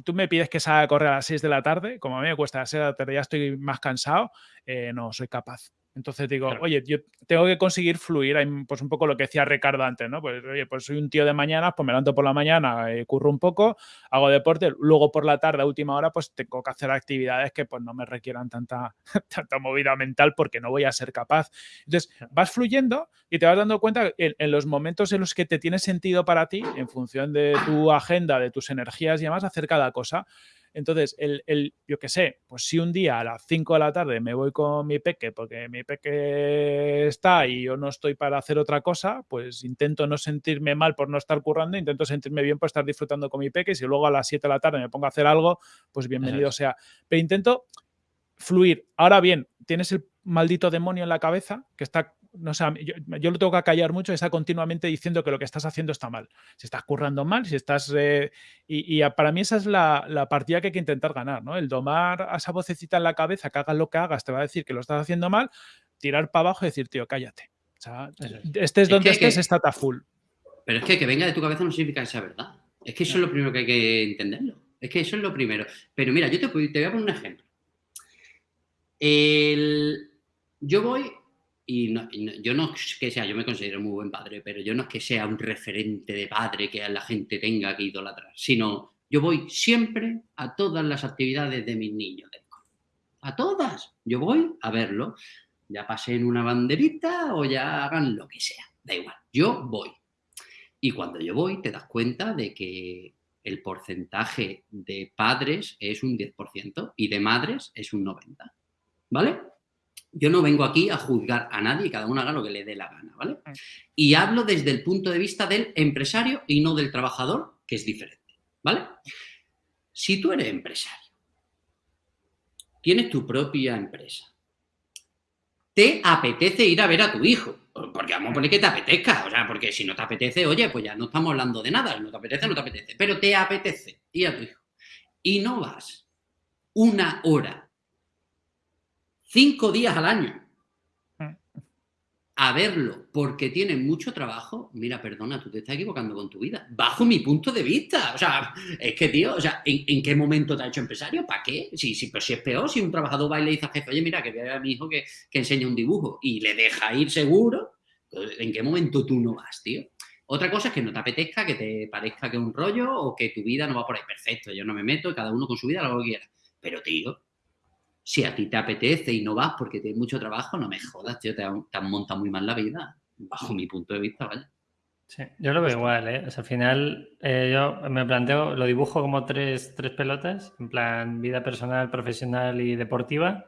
Tú me pides que salga a correr a las 6 de la tarde, como a mí me cuesta a las 6 de la tarde, ya estoy más cansado, eh, no soy capaz. Entonces digo, oye, yo tengo que conseguir fluir, pues un poco lo que decía Ricardo antes, ¿no? Pues oye, pues soy un tío de mañana, pues me levanto por la mañana, eh, curro un poco, hago deporte, luego por la tarde, a última hora, pues tengo que hacer actividades que pues no me requieran tanta, *laughs* tanta movida mental porque no voy a ser capaz. Entonces vas fluyendo y te vas dando cuenta en, en los momentos en los que te tiene sentido para ti, en función de tu agenda, de tus energías y demás, hacer cada cosa. Entonces, el, el yo qué sé, pues si un día a las 5 de la tarde me voy con mi peque porque mi peque está y yo no estoy para hacer otra cosa, pues intento no sentirme mal por no estar currando, intento sentirme bien por estar disfrutando con mi peque. Y si luego a las 7 de la tarde me pongo a hacer algo, pues bienvenido sea. Pero intento fluir. Ahora bien, tienes el maldito demonio en la cabeza que está no sé, yo, lo tengo que callar mucho, está continuamente diciendo que lo que estás haciendo está mal. Si estás currando mal, si estás... Eh, y, para mí esa es la, partida que hay que intentar ganar, ¿no? El domar a esa vocecita en la cabeza, que hagas lo que hagas, te va a decir que lo estás haciendo mal, tirar para abajo y decir, tío, cállate. O sea, estés donde estés, está full. Pero es que que venga de tu cabeza no significa que sea verdad. Es que eso es lo primero que hay que entenderlo. Es que eso es lo primero. Pero mira, yo te, te voy a poner un ejemplo. El, yo voy y, yo no es que sea, yo me considero muy buen padre, pero yo no es que sea un referente de padre que la gente tenga que idolatrar, sino Yo voy siempre a todas las actividades de mis niños A todas. Yo voy a verlo. Ya pasen una banderita o ya hagan lo que sea. Da igual. Yo voy. Y cuando yo voy, te das cuenta de que el porcentaje de padres es un 10% y de madres es un 90%. ¿Vale? Yo no vengo aquí a juzgar a nadie cada uno haga lo que le dé la gana, ¿vale? Mm. Y hablo desde el punto de vista del empresario y no del trabajador, que es diferente, ¿vale? Si tú eres empresario, tienes tu propia empresa, te apetece ir a ver a tu hijo, porque vamos a poner que te apetezca, o sea, porque si no te apetece, oye, pues ya no estamos hablando de nada, no te apetece, no te apetece, pero te apetece ir a tu hijo. Y no vas una hora, cinco días al año, a verlo porque tiene mucho trabajo, mira, perdona, tú te estás equivocando con tu vida. Bajo mi punto de vista. O sea, es que, tío, o sea, ¿en, qué momento te ha hecho empresario? ¿Para qué? Si, si, pues si es peor, si un trabajador va y le dice a jefe, oye, mira, que vea a mi hijo que, que enseña un dibujo y le deja ir seguro, pues, ¿en qué momento tú no vas, tío? Otra cosa es que no te apetezca, que te parezca que es un rollo o que tu vida no va por ahí. Perfecto, yo no me meto, cada uno con su vida, lo que quiera. Pero, tío, si a ti te apetece y no vas porque tienes mucho trabajo, no me jodas, tío, te, han montado muy mal la vida, bajo mi punto de vista, ¿vale? Sí, yo lo veo igual, ¿eh? O sea, al final eh, yo me planteo, lo dibujo como tres, tres pelotas, en plan vida personal, profesional y deportiva.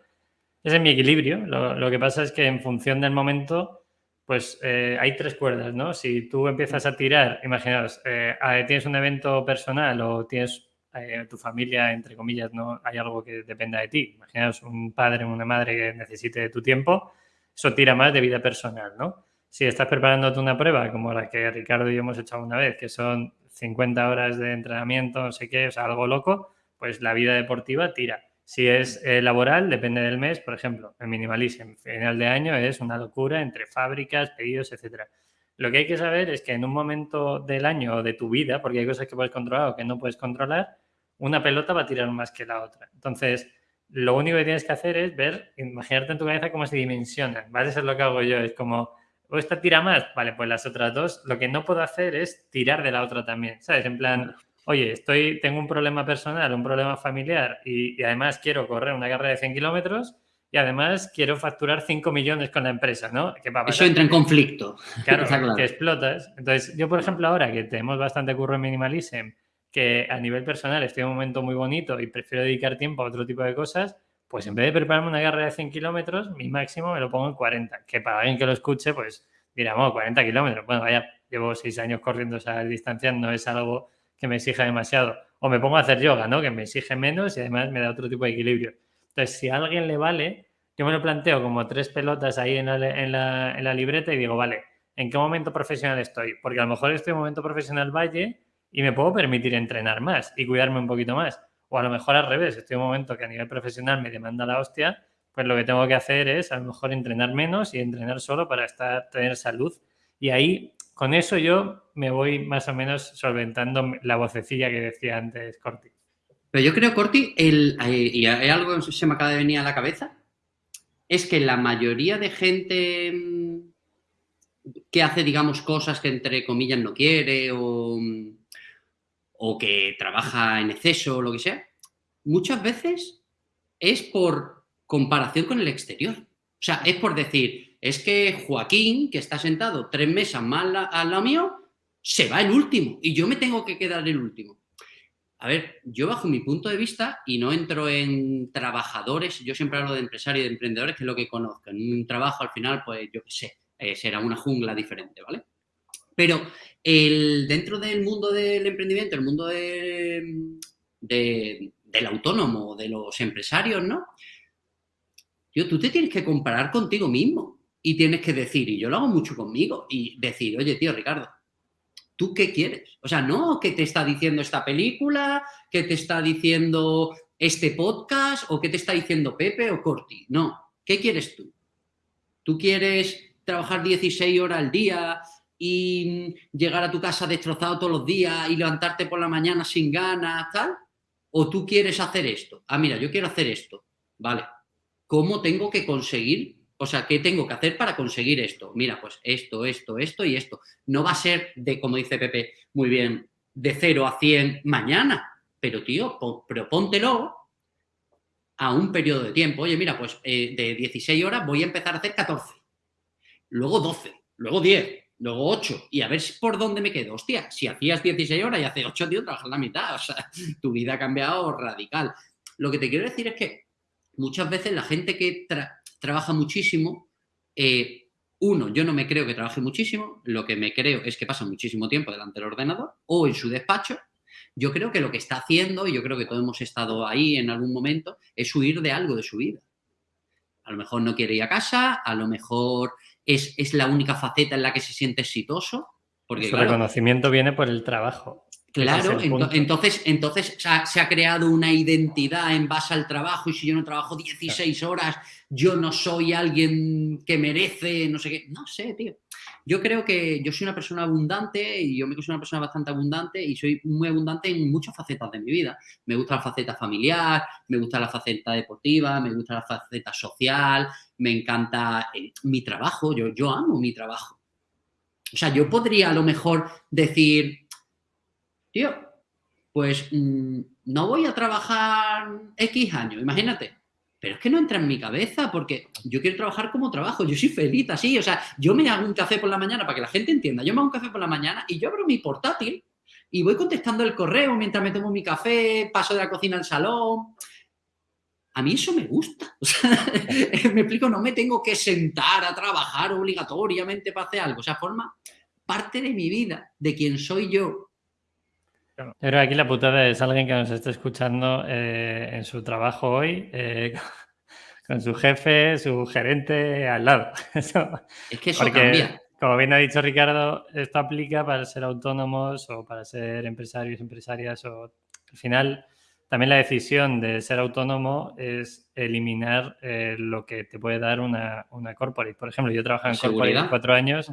Ese es mi equilibrio. Lo, que pasa es que en función del momento, pues eh, hay tres cuerdas, ¿no? Si tú empiezas a tirar, imaginaos, eh, tienes un evento personal o tienes eh, tu familia, entre comillas, no hay algo que dependa de ti. Imaginaos un padre o una madre que necesite de tu tiempo, eso tira más de vida personal, ¿no? Si estás preparándote una prueba como la que Ricardo y yo hemos echado una vez, que son 50 horas de entrenamiento, no sé qué, o sea, algo loco, pues la vida deportiva tira. Si es eh, laboral, depende del mes, por ejemplo, el minimalism, final de año es una locura entre fábricas, pedidos, etcétera. Lo que hay que saber es que en un momento del año o de tu vida, porque hay cosas que puedes controlar o que no puedes controlar, una pelota va a tirar más que la otra. Entonces, lo único que tienes que hacer es ver, imaginarte en tu cabeza cómo se dimensionan, ¿vale? Eso es lo que hago yo, es como, o esta tira más, vale, pues las otras dos, lo que no puedo hacer es tirar de la otra también, ¿sabes? En plan, oye, estoy, tengo un problema personal, un problema familiar y, además quiero correr una carrera de 100 kilómetros y además quiero facturar 5 millones con la empresa, ¿no? Eso entra en conflicto. *laughs* Claro, que explotas. Entonces, yo, por ejemplo, ahora que tenemos bastante curro en Minimalism que a nivel personal estoy en un momento muy bonito y prefiero dedicar tiempo a otro tipo de cosas, pues en vez de prepararme una carrera de 100 kilómetros, mi máximo me lo pongo en 40. Que para alguien que lo escuche, pues dirá, 40 kilómetros. Bueno, vaya, llevo 6 años corriendo esa distancia, no es algo que me exija demasiado. O me pongo a hacer yoga, ¿no? Que me exige menos y además me da otro tipo de equilibrio. Entonces, si a alguien le vale, yo me lo planteo como tres pelotas ahí en la, en la, en la libreta y digo, vale, ¿en qué momento profesional estoy? Porque a lo mejor estoy en momento profesional valle y me puedo permitir entrenar más y cuidarme un poquito más. O a lo mejor al revés, estoy en un momento que a nivel profesional me demanda la hostia, pues lo que tengo que hacer es a lo mejor entrenar menos y entrenar solo para estar, tener salud. Y ahí, con eso yo me voy más o menos solventando la vocecilla que decía antes Corti. Pero yo creo, Corti, el, eh, y hay algo que se me acaba de venir a la cabeza, es que la mayoría de gente mm, que hace, digamos, cosas que entre comillas no quiere o mm, o que trabaja en exceso o lo que sea, muchas veces es por comparación con el exterior. O sea, es por decir, es que Joaquín, que está sentado tres mesas más al lado mío, se va el último y yo me tengo que quedar el último. A ver, yo bajo mi punto de vista y no entro en trabajadores, yo siempre hablo de empresarios y de emprendedores, que es lo que conozco. En un trabajo al final, pues yo qué sé, eh, será una jungla diferente, ¿vale? Pero el, dentro del mundo del emprendimiento, el mundo del autónomo, de los empresarios, ¿no? Yo, tú te tienes que comparar contigo mismo y tienes que decir, y yo lo hago mucho conmigo, y decir, oye, tío, Ricardo, ¿tú qué quieres? O sea, no que te está diciendo esta película, que te está diciendo este podcast, o que te está diciendo Pepe o Corti. No, ¿qué quieres tú? ¿Tú quieres trabajar 16 horas al día y llegar a tu casa destrozado todos los días y levantarte por la mañana sin ganas, tal? ¿O tú quieres hacer esto? Ah, mira, yo quiero hacer esto. Vale. ¿Cómo tengo que conseguir? O sea, ¿qué tengo que hacer para conseguir esto? Mira, pues esto, esto, esto y esto. No va a ser de, como dice Pepe muy bien, de 0 a 100 mañana. pero tío, propóntelo a un periodo de tiempo. Oye, mira, pues eh, de 16 horas voy a empezar a hacer 14, luego 12, luego 10, luego 8, y a ver por dónde me quedo. Hostia, si hacías 16 horas y hace 8, tío, trabajas la mitad. *laughs* O sea, tu vida ha cambiado radical. Lo que te quiero decir es que muchas veces la gente que trabaja muchísimo, eh, uno, yo no me creo que trabaje muchísimo, lo que me creo es que pasa muchísimo tiempo delante del ordenador o en su despacho. Yo creo que lo que está haciendo, y yo creo que todos hemos estado ahí en algún momento, es huir de algo de su vida. A lo mejor no quiere ir a casa, a lo mejor es, es la única faceta en la que se siente exitoso. Porque, Su reconocimiento viene por el trabajo. Claro, entonces, entonces se ha, creado una identidad en base al trabajo y si yo no trabajo 16 horas, yo no soy alguien que merece, no sé qué. No sé, tío. Yo creo que yo soy una persona abundante y yo me considero una persona bastante abundante y soy muy abundante en muchas facetas de mi vida. Me gusta la faceta familiar, me gusta la faceta deportiva, me gusta la faceta social, me encanta eh, mi trabajo, yo, yo amo mi trabajo. O sea, yo podría a lo mejor decir tío, pues mm, no voy a trabajar X años, imagínate. Pero es que no entra en mi cabeza porque yo quiero trabajar como trabajo, yo soy feliz así, o sea, yo me hago un café por la mañana para que la gente entienda, yo me hago un café por la mañana y yo abro mi portátil y voy contestando el correo mientras me tomo mi café, paso de la cocina al salón. A mí eso me gusta. *laughs* O sea, *laughs* me explico, no me tengo que sentar a trabajar obligatoriamente para hacer algo. O sea, forma parte de mi vida, de quien soy yo, yo creo que aquí la putada es alguien que nos esté escuchando eh, en su trabajo hoy, eh, *laughs* con su jefe, su gerente al lado. *laughs* es que eso cambia. Como bien ha dicho Ricardo, esto aplica para ser autónomos o para ser empresarios, empresarias o al final también la decisión de ser autónomo es eliminar eh, lo que te puede dar una, una corporate. Por ejemplo, yo he trabajado en corporate cuatro años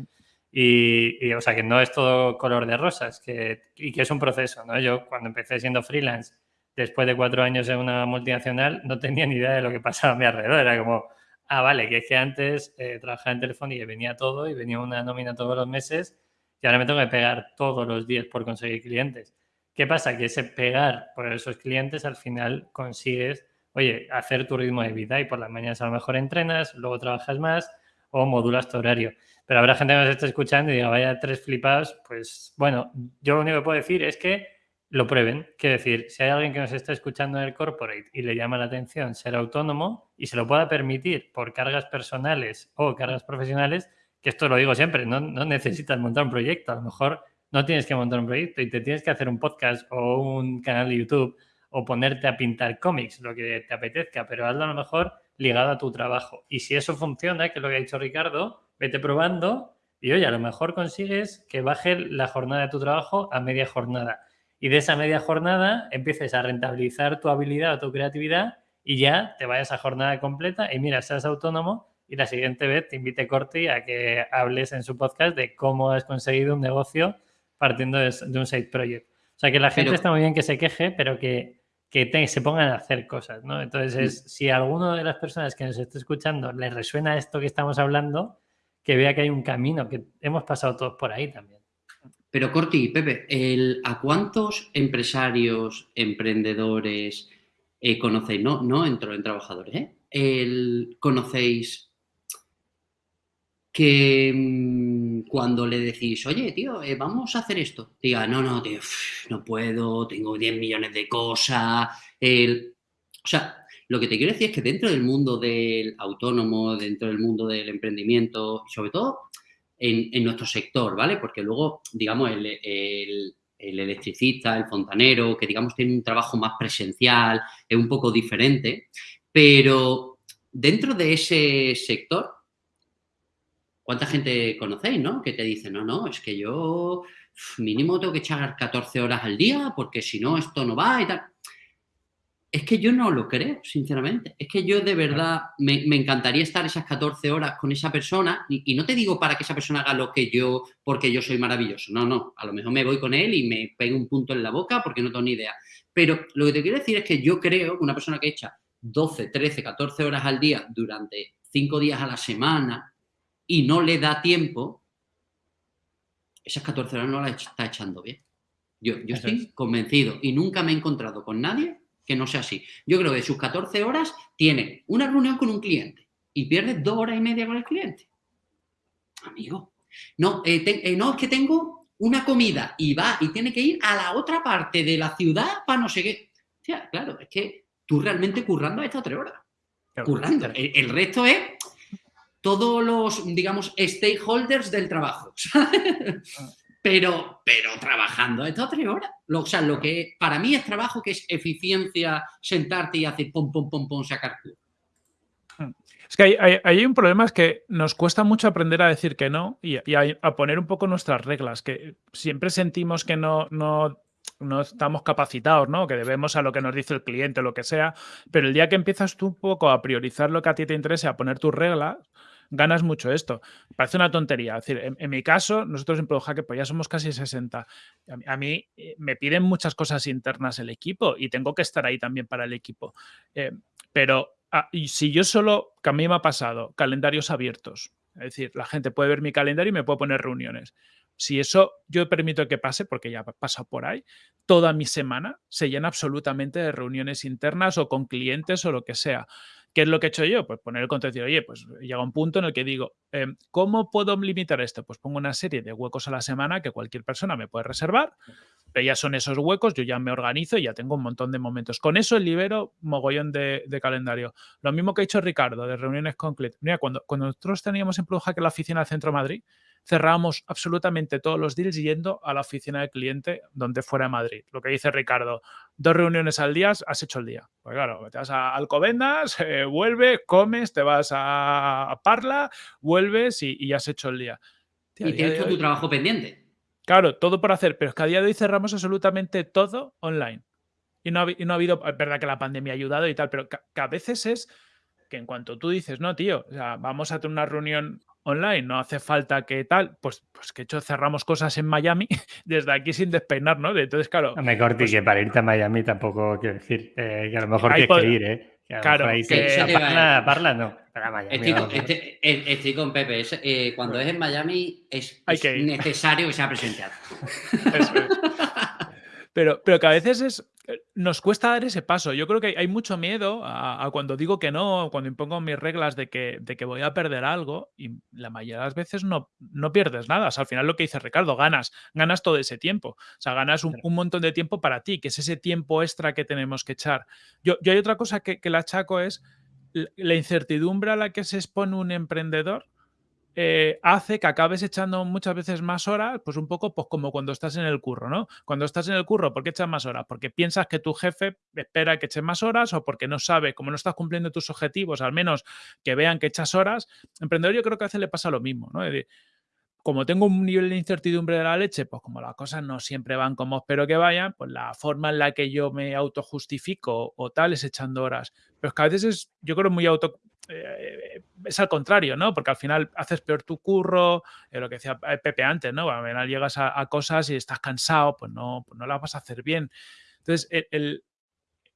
y, o sea, que no es todo color de rosas que, y que es un proceso, ¿no? Yo cuando empecé siendo freelance, después de cuatro años en una multinacional, no tenía ni idea de lo que pasaba a mi alrededor. Era como, ah, vale, que es que antes eh, trabajaba en Telefónica y venía todo y venía una nómina todos los meses y ahora me tengo que pegar todos los días por conseguir clientes. ¿Qué pasa? Que ese pegar por esos clientes al final consigues, oye, hacer tu ritmo de vida y por las mañanas a lo mejor entrenas, luego trabajas más o modulas tu horario. Pero habrá gente que nos esté escuchando y diga, vaya tres flipados, pues bueno, yo lo único que puedo decir es que lo prueben. Quiero decir, si hay alguien que nos está escuchando en el corporate y le llama la atención ser autónomo y se lo pueda permitir por cargas personales o cargas profesionales, que esto lo digo siempre, no, no necesitas montar un proyecto, a lo mejor no tienes que montar un proyecto y te tienes que hacer un podcast o un canal de YouTube o ponerte a pintar cómics, lo que te apetezca, pero hazlo a lo mejor ligado a tu trabajo. Y si eso funciona, que es lo que ha dicho Ricardo, vete probando y oye, a lo mejor consigues que baje la jornada de tu trabajo a media jornada. Y de esa media jornada empieces a rentabilizar tu habilidad o tu creatividad y ya te vayas a jornada completa y mira, seas autónomo y la siguiente vez te invite Corti a que hables en su podcast de cómo has conseguido un negocio partiendo de, un side project. O sea, que la gente está muy bien que se queje, pero que, que se pongan a hacer cosas, ¿no? Entonces, si a alguno de las personas que nos esté escuchando le resuena esto que estamos hablando, que vea que hay un camino, que hemos pasado todos por ahí también. Pero Corti, Pepe, el, ¿a cuántos empresarios, emprendedores eh, conocéis? No, no entro en trabajadores, ¿eh? El, ¿Conocéis que mm, cuando le decís, oye, tío, eh, vamos a hacer esto, diga, no, no, tío, no puedo, tengo 10 millones de cosas. O sea, lo que te quiero decir es que dentro del mundo del autónomo, dentro del mundo del emprendimiento, sobre todo en, nuestro sector, ¿vale? Porque luego, digamos, el, electricista, el fontanero, que digamos tiene un trabajo más presencial, es un poco diferente, pero dentro de ese sector, ¿cuánta gente conocéis, no? Que te dice, no, no, es que yo mínimo tengo que echar 14 horas al día porque si no esto no va y tal. Es que yo no lo creo, sinceramente. Es que yo de verdad me, encantaría estar esas 14 horas con esa persona y, no te digo para que esa persona haga lo que yo, porque yo soy maravilloso. No, no. A lo mejor me voy con él y me pego un punto en la boca porque no tengo ni idea. Pero lo que te quiero decir es que yo creo que una persona que echa 12, 13, 14 horas al día durante 5 días a la semana y no le da tiempo, esas 14 horas no las está echando bien. Yo, yo estoy convencido y nunca me he encontrado con nadie que no sea así. Yo creo que de sus 14 horas tiene una reunión con un cliente y pierde dos horas y media con el cliente. Amigo, no, eh, eh, no, es que tengo una comida y va y tiene que ir a la otra parte de la ciudad para no sé qué. claro, es que tú realmente currando a estas tres horas. currando. El, resto es todos los, digamos, stakeholders del trabajo. *laughs* Pero, pero trabajando estas tres horas. o sea, lo que para mí es trabajo que es eficiencia, sentarte y hacer pom, pom, pom, pom, sacar es que hay, un problema, es que nos cuesta mucho aprender a decir que no y, a, poner un poco nuestras reglas, que siempre sentimos que no, no, no estamos capacitados, ¿no? Que debemos a lo que nos dice el cliente lo que sea, pero el día que empiezas tú un poco a priorizar lo que a ti te interesa, a poner tus reglas, ganas mucho esto. Parece una tontería. Decir, en, mi caso, nosotros en ProHack pues ya somos casi 60. A, mí eh, me piden muchas cosas internas el equipo y tengo que estar ahí también para el equipo. Eh, pero Ah, si yo solo, que a mí me ha pasado, calendarios abiertos, es decir, la gente puede ver mi calendario y me puede poner reuniones. Si eso yo permito que pase, porque ya pasa por ahí, toda mi semana se llena absolutamente de reuniones internas o con clientes o lo que sea. ¿Qué es lo que he hecho yo? Pues poner el contenido. Oye, pues llega un punto en el que digo, em, ¿cómo puedo limitar esto? Pues pongo una serie de huecos a la semana que cualquier persona me puede reservar pero ya son esos huecos, yo ya me organizo y ya tengo un montón de momentos. Con eso libero mogollón de, calendario. Lo mismo que ha hecho Ricardo, de reuniones con. Mira, cuando, cuando nosotros teníamos en que la oficina del Centro Madrid, cerrábamos absolutamente todos los deals yendo a la oficina del cliente donde fuera Madrid. Lo que dice Ricardo, dos reuniones al día, has hecho el día. Pues claro, te vas a Alcobendas, eh, vuelves, comes, te vas a, Parla, vuelves y, y, has hecho el día. y tienes tu trabajo pendiente. Claro, todo por hacer, pero es que a día de hoy cerramos absolutamente todo online. Y no ha, no ha habido, es verdad que la pandemia ha ayudado y tal, pero que, a veces es que en cuanto tú dices, no, tío, o sea, vamos a tener una reunión online, no hace falta que tal, pues, pues que hecho cerramos cosas en Miami *laughs* desde aquí sin despeinarnos. Entonces, claro. No me cortes pues que para irte a Miami tampoco quiero decir eh, que a lo mejor tienes que ir, ¿eh? claro, que parla, no. Estoy con, Pepe. Eh, cuando es en Miami es, necesario que sea presencial. *laughs* Pero, pero que a veces es, eh, nos cuesta dar ese paso. Yo creo que hay mucho miedo a, cuando digo que no, cuando impongo mis reglas de que, de que voy a perder algo y la mayoría de las veces no, no pierdes nada. al final lo que dice Ricardo, ganas, ganas todo ese tiempo. O sea, ganas un, montón de tiempo para ti, que es ese tiempo extra que tenemos que echar. Yo, yo hay otra cosa que, que la achaco es la incertidumbre a la que se expone un emprendedor eh, hace que acabes echando muchas veces más horas, pues un poco pues como cuando estás en el curro, ¿no? Cuando estás en el curro, ¿por qué echas más horas? Porque piensas que tu jefe espera que eches más horas o porque no sabe, como no estás cumpliendo tus objetivos, al menos que vean que echas horas. Emprendedor yo creo que a veces le pasa lo mismo, ¿no? como tengo un nivel de incertidumbre de la leche, pues como las cosas no siempre van como espero que vayan, pues la forma en la que yo me autojustifico o tal es echando horas. Pero es que a veces es, yo creo, muy auto... Eh, es al contrario, ¿no? Porque al final haces peor tu curro, eh, lo que decía Pepe antes, ¿no? Al final llegas a, cosas y estás cansado, pues no, pues no las vas a hacer bien. Entonces, el,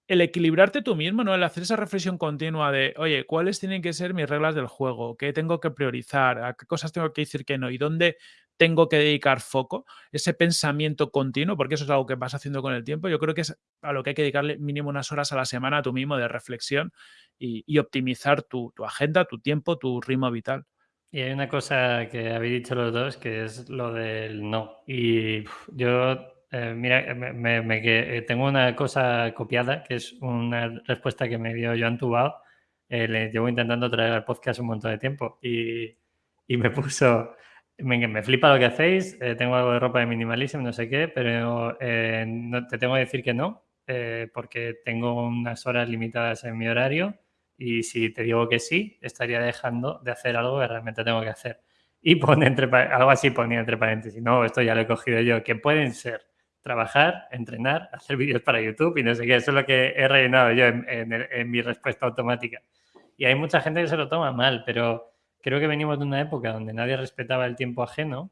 el equilibrarte tú mismo, ¿no? El hacer esa reflexión continua de, oye, ¿cuáles tienen que ser mis reglas del juego? ¿Qué tengo que priorizar? ¿A qué cosas tengo que decir que no? ¿Y dónde tengo que dedicar foco? Ese pensamiento continuo, porque eso es algo que vas haciendo con el tiempo. Yo creo que es a lo que hay que dedicarle mínimo unas horas a la semana a tú mismo de reflexión y, optimizar tu, tu, agenda, tu tiempo, tu ritmo vital. Y hay una cosa que habéis dicho los dos, que es lo del no. Y yo eh, mira, me, eh, tengo una cosa copiada, que es una respuesta que me dio Joan Tubao. Eh, le llevo intentando traer al podcast un montón de tiempo y, y me puso, me, me, flipa lo que hacéis, tengo algo de ropa de minimalismo, no sé qué, pero no, te tengo que decir que no, porque tengo unas horas limitadas en mi horario y si te digo que sí, estaría dejando de hacer algo que realmente tengo que hacer. Y pone entre, algo así ponía entre paréntesis, no, esto ya lo he cogido yo, que pueden ser trabajar, entrenar, hacer vídeos para YouTube y no sé qué. Eso es lo que he rellenado yo en, mi respuesta automática. Y hay mucha gente que se lo toma mal, pero creo que venimos de una época donde nadie respetaba el tiempo ajeno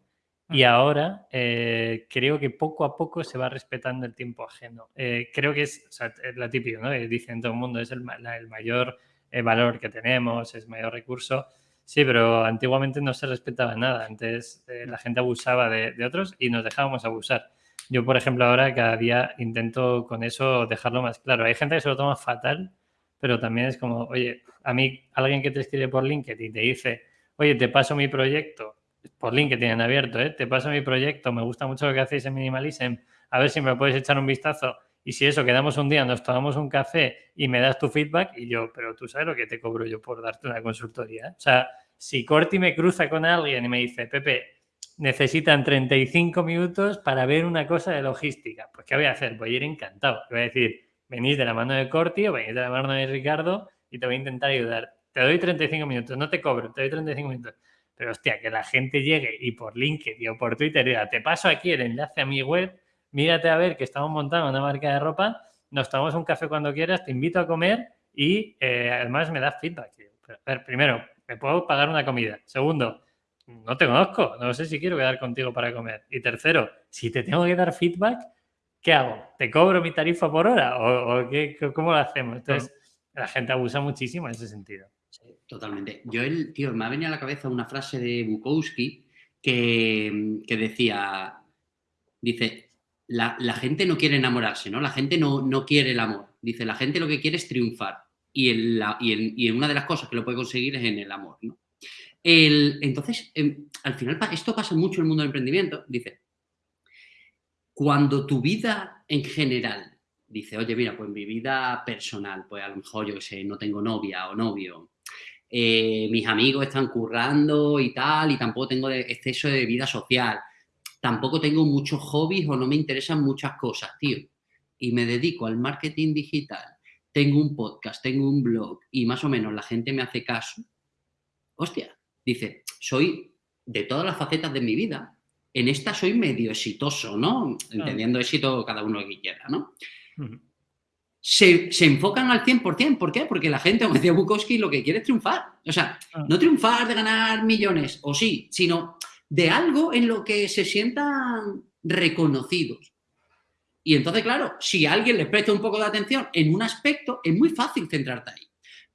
y ahora eh, creo que poco a poco se va respetando el tiempo ajeno. Eh, creo que es, o sea, es la típica, ¿no? Dicen todo el mundo, es el, mayor eh, valor que tenemos, es el mayor recurso. Sí, pero antiguamente no se respetaba nada. Antes la gente abusaba de, de otros y nos dejábamos abusar. yo, por ejemplo, ahora cada día intento con eso dejarlo más claro. Hay gente que se lo toma fatal, pero también es como, oye, a mí alguien que te escribe por LinkedIn y te dice, oye, te paso mi proyecto, por LinkedIn en abierto, ¿eh? te paso mi proyecto, me gusta mucho lo que hacéis en Minimalism, a ver si me puedes echar un vistazo. Y si eso, quedamos un día, nos tomamos un café y me das tu feedback y yo, pero tú sabes lo que te cobro yo por darte una consultoría. O sea, si Corti me cruza con alguien y me dice, Pepe, necesitan 35 minutos para ver una cosa de logística. Pues, ¿qué voy a hacer? Voy a ir encantado. Voy a decir, venís de la mano de Corti o venís de la mano de Ricardo y te voy a intentar ayudar. Te doy 35 minutos, no te cobro, te doy 35 minutos. Pero, hostia, que la gente llegue y por LinkedIn o por Twitter diga, te paso aquí el enlace a mi web, mírate a ver que estamos montando una marca de ropa, nos tomamos un café cuando quieras, te invito a comer y eh, además me das feedback. primero, me puedo pagar una comida. Segundo, no te conozco, no sé si quiero quedar contigo para comer. Y tercero, si te tengo que dar feedback, ¿qué hago? ¿Te cobro mi tarifa por hora o, qué, cómo lo hacemos? Entonces, la gente abusa muchísimo en ese sentido. Sí, totalmente. Yo, el, tío, me ha venido a la cabeza una frase de Bukowski que, decía, dice, la, gente no quiere enamorarse, ¿no? La gente no, no, quiere el amor. Dice, la gente lo que quiere es triunfar. Y, en y, y en una de las cosas que lo puede conseguir es en el amor, ¿no? entonces, em, al final, esto pasa mucho en el mundo del emprendimiento. Dice, cuando tu vida en general, dice, oye, mira, pues mi vida personal, pues a lo mejor yo que sé, no tengo novia o novio, eh, mis amigos están currando y tal, y tampoco tengo exceso de vida social, tampoco tengo muchos hobbies o no me interesan muchas cosas, tío, y me dedico al marketing digital, tengo un podcast, tengo un blog y más o menos la gente me hace caso, hostia, dice, soy de todas las facetas de mi vida, en esta soy medio exitoso, ¿no? Entendiendo éxito cada uno que quiera, ¿no? se, enfocan al 100%, ¿por qué? Porque la gente, como decía Bukowski, lo que quiere es triunfar. O sea, ah. no triunfar de ganar millones, o sí, sino de algo en lo que se sientan reconocidos. Y entonces, claro, si alguien les presta un poco de atención en un aspecto, es muy fácil centrarte ahí.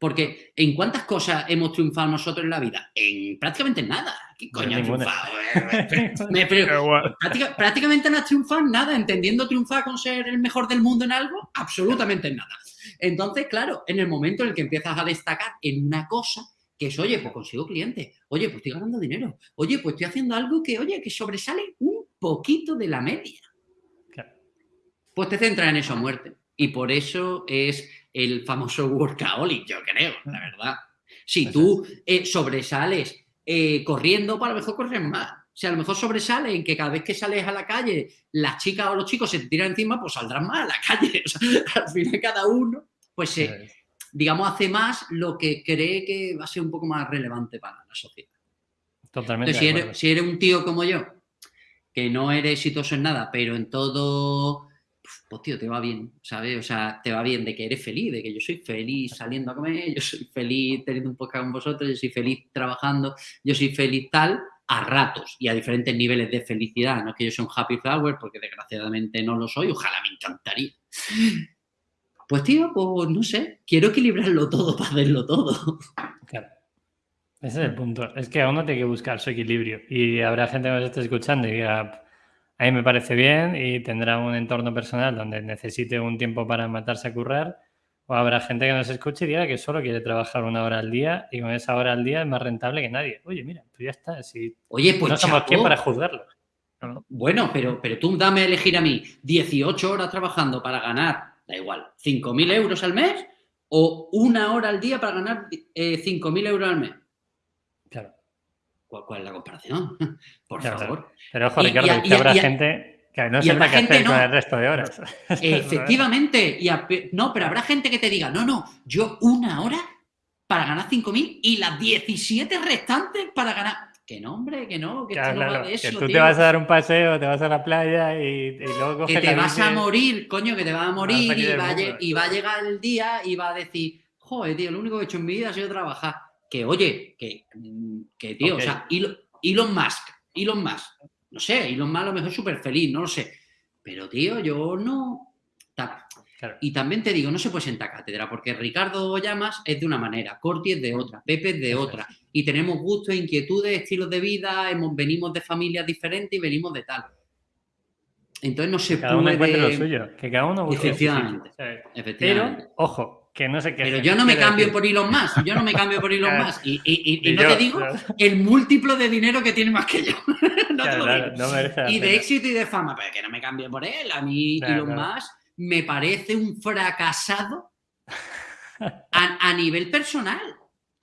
Porque ¿en cuántas cosas hemos triunfado nosotros en la vida? En prácticamente nada. ¿Qué coño has triunfado? *laughs* prácticamente no has triunfado en nada. ¿Entendiendo triunfar con ser el mejor del mundo en algo? Absolutamente nada. Entonces, claro, en el momento en el que empiezas a destacar en una cosa, que es, oye, pues consigo clientes, oye, pues estoy ganando dinero, oye, pues estoy haciendo algo que, oye, que sobresale un poquito de la media. Pues te centras en eso a muerte. Y por eso es el famoso workaholic, yo creo, la verdad. Si tú eh, sobresales eh, corriendo, pues a lo mejor corres más. Si a lo mejor sobresale en que cada vez que sales a la calle, las chicas o los chicos se te tiran encima, pues saldrán más a la *laughs* calle. al final cada uno, pues digamos, hace más lo que cree que va a ser un poco más relevante para la sociedad. Totalmente. si, eres, si eres un tío como yo, que no eres exitoso en nada, pero en todo pues tío, te va bien, ¿sabes? O sea, te va bien de que eres feliz, de que yo soy feliz saliendo a comer, yo soy feliz teniendo un podcast con vosotros, yo soy feliz trabajando, yo soy feliz tal, a ratos y a diferentes niveles de felicidad. No es que yo sea un happy flower, porque desgraciadamente no lo soy, ojalá me encantaría. Pues tío, pues no sé, quiero equilibrarlo todo *laughs* para verlo todo. Claro. Ese es el punto. Es que uno tiene que buscar su equilibrio. Y habrá gente que nos esté escuchando y diga, a mí me parece bien y tendrá un entorno personal donde necesite un tiempo para matarse a currar. O habrá gente que nos escuche y diga que solo quiere trabajar una hora al día y con esa hora al día es más rentable que nadie. Oye, mira, pues ya está. Si Oye, pues no somos quién para juzgarlo. Bueno, pero, pero tú dame a elegir a mí 18 horas trabajando para ganar, da igual, 5.000 euros al mes o una hora al día para ganar eh, 5.000 euros al mes. ¿Cuál, es la comparación? *laughs* Por favor. Pero ojo, Ricardo, que habrá gente que no sepa qué hacer con el resto de horas. *laughs* Efectivamente. Y no, pero habrá gente que te diga, no, no, yo una hora para ganar 5.000 y las 17 restantes para ganar... Que no, hombre, que no, que no va de eso, Que tú te vas a dar un paseo, te vas a la playa y, luego coges Que te vas a morir, coño, que te vas a morir y, va a, y va a llegar el día y va a decir, joder, tío, lo único que he hecho en mi vida ha sido trabajar que, oye, que, que tío, o sea, Elon, Musk, Elon Musk, no sé, Elon Musk a lo mejor súper feliz, no lo sé. Pero, tío, yo no... Y también te digo, no se puede sentar cátedra, porque Ricardo Llamas es de una manera, Corti es de otra, Pepe es de otra, y tenemos gustos, inquietudes, estilos de vida, hemos, venimos de familias diferentes y venimos de tal. Entonces no se cada puede... uno encuentre lo suyo, que cada uno efectivamente. Pero, ojo, que no se queje. Pero yo no me cambio decir. por Elon Musk, yo no me cambio por Elon *laughs* Claro. Musk. Y, y- y- y Y no yo, te digo claro. el múltiplo de dinero que tiene más que yo. *laughs* no te lo digo. no Y de pena. éxito y de fama, pero que no me cambie por él. A mí Elon. Musk me parece un fracasado a, a nivel personal.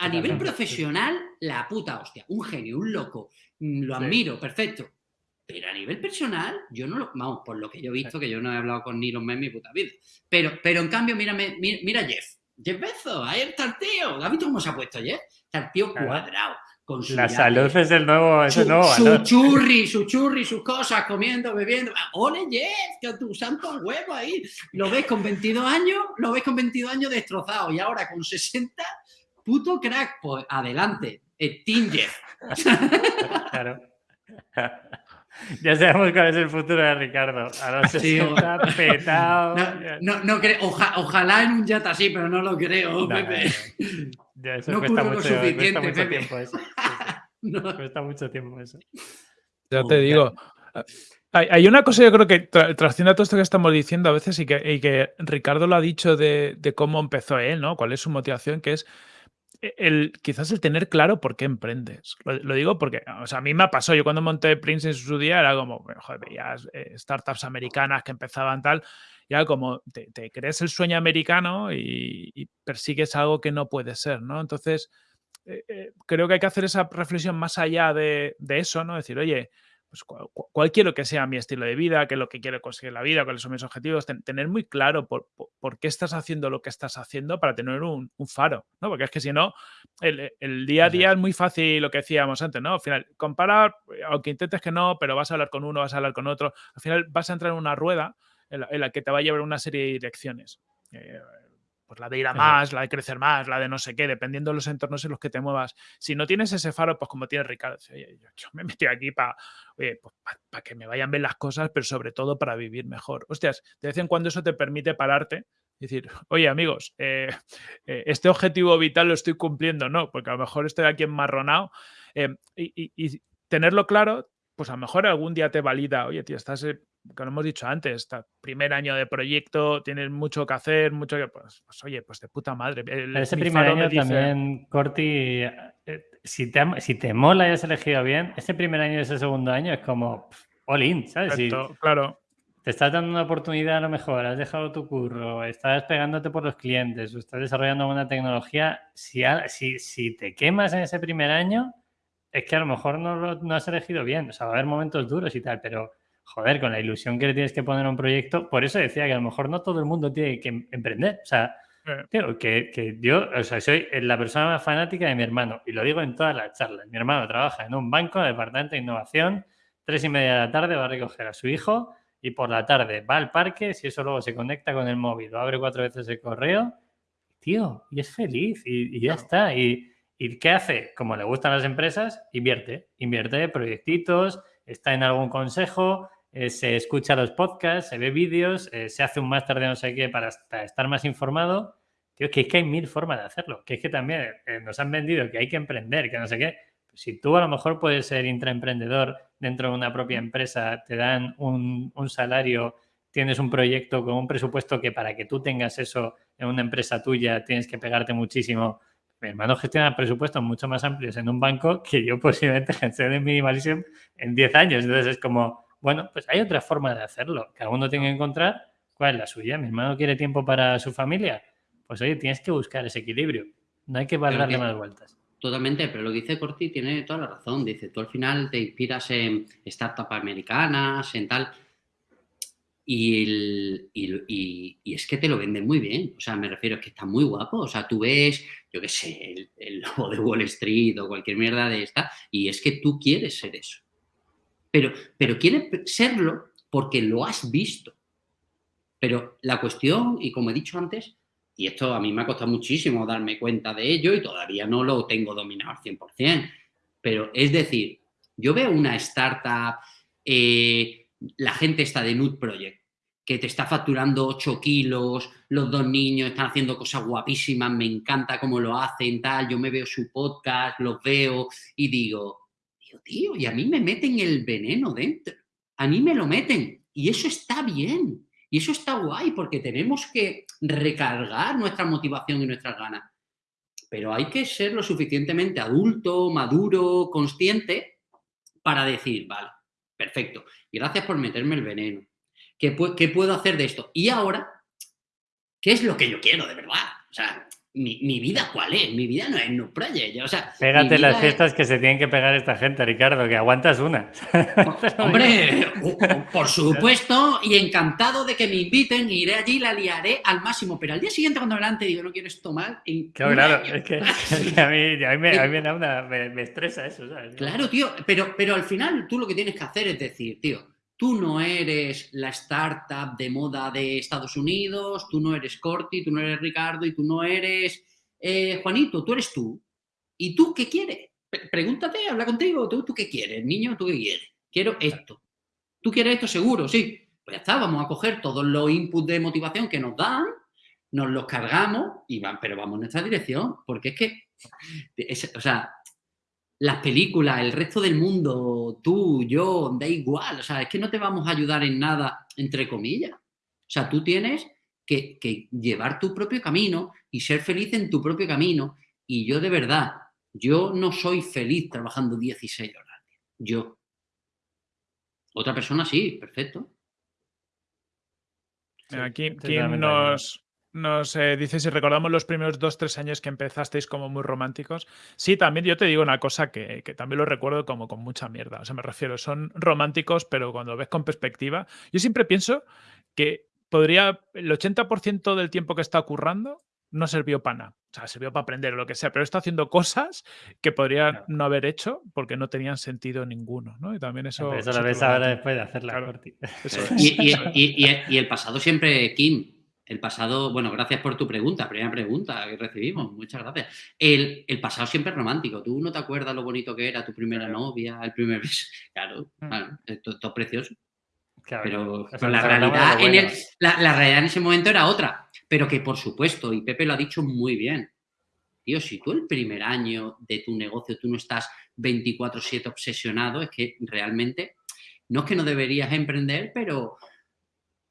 A nivel profesional, la puta hostia. Un genio, un loco. Mm, Lo Sí. admiro, perfecto. Pero a nivel personal, yo no lo. Vamos, por lo que yo he visto, que yo no he hablado con Elon Musk en mi puta vida. Pero, pero en cambio, mírame, mira, mira Jeff. Jeff Bezos, ahí está el tío. ¿Has visto cómo se ha puesto Jeff? Está el tío cuadrado. Con su La salud es el nuevo, es su, el nuevo su churri, su churri, sus cosas, comiendo, bebiendo. ¡Ole, Jeff! Que tu santo huevo ahí. Lo ves con 22 años, lo ves con 22 años destrozado. Y ahora con 60, puto crack. Pues adelante. eh, Team Jeff. *laughs* Claro. *laughs* Ya sabemos cuál es el futuro de Ricardo. A los Sí, 60, *laughs* petado. No, no, no creo- oja- ojalá en un yate así, pero no lo creo, No, Pepe. Ya, eso No cuesta mucho, cuesta suficiente, mucho Pepe. tiempo eso. *laughs* No. Cuesta mucho tiempo eso. Ya te digo. Hay, hay una cosa yo creo que tra- trasciende a todo esto que estamos diciendo a veces y que, y que Ricardo lo ha dicho de, de cómo empezó él, ¿no? ¿Cuál es su motivación? Que es el, quizás el tener claro por qué emprendes. Lo, digo porque, o sea, a mí me pasó, yo cuando monté Prince en su día era como, joder, veías eh, startups americanas que empezaban tal, ya como te, crees el sueño americano y, y persigues algo que no puede ser, ¿no? Entonces, eh, eh, creo que hay que hacer esa reflexión más allá de, de eso, ¿no? Decir, oye, pues cuál, quiero que sea mi estilo de vida, qué es lo que quiero conseguir en la vida, cuáles son mis objetivos, ten- tener muy claro por, por- por qué estás haciendo lo que estás haciendo para tener un, un faro, ¿no? Porque es que si no, el, el día a día es muy fácil lo que decíamos antes, ¿no? Al final, comparar, eh, aunque intentes que no, pero vas a hablar con uno, vas a hablar con otro, al final vas a entrar en una rueda en la, en la que te va a llevar una serie de direcciones. Eh, pues la de ir a más, la de crecer más, la de no sé qué, dependiendo de los entornos en los que te muevas. Si no tienes ese faro, pues como tiene Ricardo, oye, yo, yo me metí aquí para pues que me vayan bien las cosas, pero sobre todo para vivir mejor. Hostias, de vez en cuando eso te permite pararte y decir, oye amigos, eh, eh, este objetivo vital lo estoy cumpliendo, no, porque a lo mejor estoy aquí enmarronado eh, y, y- y tenerlo claro, pues a lo mejor algún día te valida, oye, tío, estás, eh, que lo hemos dicho antes, primer año de proyecto, tienes mucho que hacer, mucho que, pues, pues, oye, pues de puta madre. el- ese primer año dice- también, Corti, eh, si te, si te mola y has elegido bien, ese primer año y ese segundo año es como pff, all in, ¿sabes? Si Exacto, claro. te estás dando una oportunidad a lo mejor, has dejado tu curro, estás pegándote por los clientes o estás desarrollando una tecnología, si, si, si te quemas en ese primer año, es que a lo mejor no, lo- no has elegido bien. O sea, va a haber momentos duros y tal, pero joder, con la ilusión que le tienes que poner a un proyecto, por eso decía que a lo mejor no todo el mundo tiene que em- emprender. O sea, Eh, Tío, que, que yo, o sea, soy la persona más fanática de mi hermano y lo digo en todas las charlas. Mi hermano trabaja en un banco, departamento de innovación, tres y media de la tarde va a recoger a su hijo y por la tarde va al parque, si eso luego se conecta con el móvil o abre cuatro veces el correo, tío, y es feliz y, y ya Claro. está. Y, ¿Y qué hace? Como le gustan las empresas, invierte. Invierte proyectitos, está en algún consejo, eh, se escucha los podcasts, se ve vídeos, eh, se hace un máster de no sé qué para, estar más informado. Tío, que es que hay mil formas de hacerlo. Que es que también eh, nos han vendido que hay que emprender, que no sé qué. Si tú a lo mejor puedes ser intraemprendedor dentro de una propia empresa, te dan un, un salario, tienes un proyecto con un presupuesto que para que tú tengas eso en una empresa tuya tienes que pegarte muchísimo. Mi hermano gestiona presupuestos mucho más amplios en un banco que yo posiblemente *laughs* gestione en en 10 años. Entonces es como, bueno, pues hay otra forma de hacerlo. Cada uno tiene que encontrar cuál es la suya. Mi hermano quiere tiempo para su familia. Pues oye, tienes que buscar ese equilibrio. No hay que darle más vueltas. Totalmente, pero lo que dice Corti tiene toda la razón. Dice, tú al final te inspiras en startups americanas, en tal. Y, el- y, y- y es que te lo venden muy bien. O sea, me refiero, es que está muy guapo. O sea, tú ves, yo qué sé, el, el lobo de Wall Street o cualquier mierda de esta, y es que tú quieres ser eso. Pero, pero quieres serlo porque lo has visto. Pero la cuestión, y como he dicho antes, y esto a mí me ha costado muchísimo darme cuenta de ello y todavía no lo tengo dominado al 100%. Pero es decir, yo veo una startup, eh, la gente está de Nude Project, que te está facturando 8 kilos, los dos niños están haciendo cosas guapísimas, me encanta cómo lo hacen, tal, yo me veo su podcast, los veo y digo, tío, y a mí me meten el veneno dentro, a mí me lo meten. Y Y eso está bien. Y eso está guay porque tenemos que recargar nuestra motivación y nuestras ganas. Pero hay que ser lo suficientemente adulto, maduro, consciente para decir, vale, perfecto, gracias por meterme el veneno. ¿Qué, ¿Qué puedo hacer de esto? Y ahora, ¿qué es lo que yo quiero de verdad? O sea, mi, vida cuál es, mi vida no es no project. O sea, Pégate las fiestas que se tienen que pegar esta gente, Ricardo, que aguantas una. *laughs* Hombre, por supuesto, y encantado de que me inviten, iré allí, la liaré al máximo, pero al día siguiente cuando adelante digo, no quiero esto mal. Claro, *laughs* claro, es que, a, mí, a, mí, me, a mí me, da una, me, estresa eso. ¿sabes? Claro, tío, pero, pero al final tú lo que tienes que hacer es decir, tío, Tú no eres la startup de moda de Estados Unidos, tú no eres Corti, tú no eres Ricardo y tú no eres eh, Juanito, tú eres tú. ¿Y tú qué quieres? Pregúntate, habla contigo, ¿tú, ¿tú qué quieres, niño? ¿Tú qué quieres? Quiero esto. ¿Tú quieres esto seguro? Sí. Pues ya está, vamos a coger todos los inputs de motivación que nos dan, nos los cargamos, y van, pero vamos en nuestra dirección, porque es que, o sea, las películas, el resto del mundo, tú, yo, da igual. O sea, es que no te vamos a ayudar en nada, entre comillas. O sea, tú tienes que, llevar tu propio camino y ser feliz en tu propio camino. Y yo de verdad, yo no soy feliz trabajando 16 horas. Yo. Otra persona sí, perfecto. Aquí, ¿quién nos, nos eh, dice si recordamos los primeros dos, tres años que empezasteis como muy románticos. Sí, también yo te digo una cosa que, también lo recuerdo como con mucha mierda. O sea, me refiero, son románticos, pero cuando ves con perspectiva, yo siempre pienso que podría, el 80% del tiempo que está ocurrando no sirvió para nada. O sea, sirvió para aprender o lo que sea, pero está haciendo cosas que podría no haber hecho porque no tenían sentido ninguno, ¿no? Y también eso... eso lo ves ahora después de hacer la y, el pasado siempre, Kim, el pasado, bueno, gracias por tu pregunta, primera pregunta que recibimos, muchas gracias. El, pasado siempre es romántico. ¿Tú no te acuerdas lo bonito que era tu primera novia, el primer beso? *laughs* Claro, mm. esto, es precioso. pero, la, realidad en la, realidad en ese momento era otra. Pero que por supuesto, y Pepe lo ha dicho muy bien, tío, si tú el primer año de tu negocio tú no estás 24/7 obsesionado, es que realmente, no es que no deberías emprender, pero,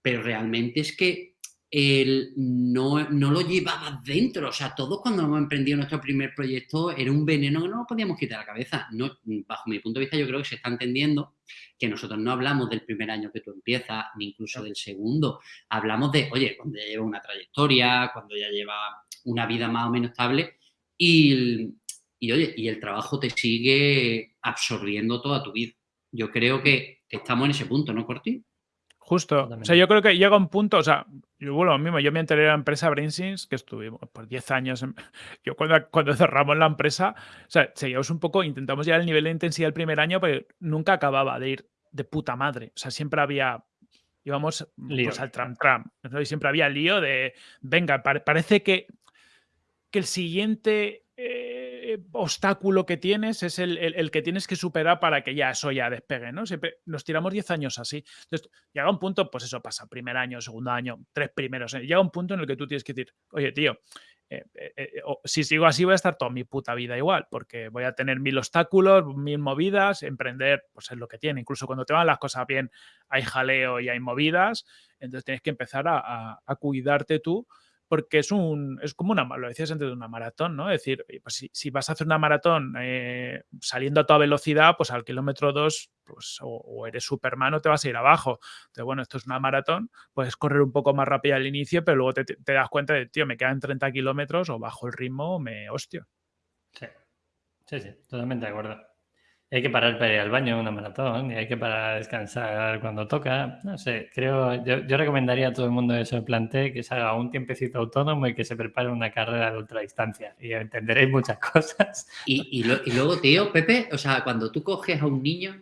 pero realmente es que él no, no, lo llevaba dentro. O sea, todos cuando hemos emprendido nuestro primer proyecto era un veneno que no nos podíamos quitar la cabeza. No, bajo mi punto de vista, yo creo que se está entendiendo que nosotros no hablamos del primer año que tú empiezas, ni incluso del segundo. Hablamos de, oye, cuando ya lleva una trayectoria, cuando ya lleva una vida más o menos estable y, y oye, y el trabajo te sigue absorbiendo toda tu vida. Yo creo que estamos en ese punto, ¿no, Corti? Justo. O sea, yo creo que llega un punto, o sea, yo bueno, lo mismo, yo me enteré de la empresa Brainsins, que estuvimos por 10 años, *laughs* yo cuando, cuando cerramos la empresa, o sea, seguíamos un poco, intentamos llegar al nivel de intensidad el primer año, pero nunca acababa de ir de puta madre. O sea, siempre había, íbamos pues, al tram tram, y siempre había lío de, venga, parece que, que el siguiente... Eh, eh, obstáculo que tienes es el, que tienes que superar para que ya eso ya despegue, ¿no? Siempre nos tiramos 10 años así. Entonces, llega un punto, pues eso pasa, primer año, segundo año, tres primeros. ¿eh? Llega un punto en el que tú tienes que decir, oye, tío, eh, si sigo así voy a estar toda mi puta vida igual, porque voy a tener mil obstáculos, mil movidas, emprender, pues es lo que tiene. Incluso cuando te van las cosas bien, hay jaleo y hay movidas, entonces tienes que empezar a cuidarte tú porque es un es como una, lo decías antes de una maratón, ¿no? Es decir, pues si, vas a hacer una maratón eh, saliendo a toda velocidad, pues al kilómetro 2 pues, o, eres Superman o te vas a ir abajo. Entonces, bueno, esto es una maratón, puedes correr un poco más rápido al inicio, pero luego te, das cuenta de, tío, me quedan 30 kilómetros o bajo el ritmo me hostio. Sí, sí, sí, totalmente de acuerdo hay que parar para ir al baño una maratón y hay que parar a descansar cuando toca. No sé, creo, yo, recomendaría a todo el mundo que se plantee que se haga un tiempecito autónomo y que se prepare una carrera de ultradistancia y entenderéis muchas *laughs* cosas. Y, luego, tío, Pepe, o sea, cuando tú coges a un niño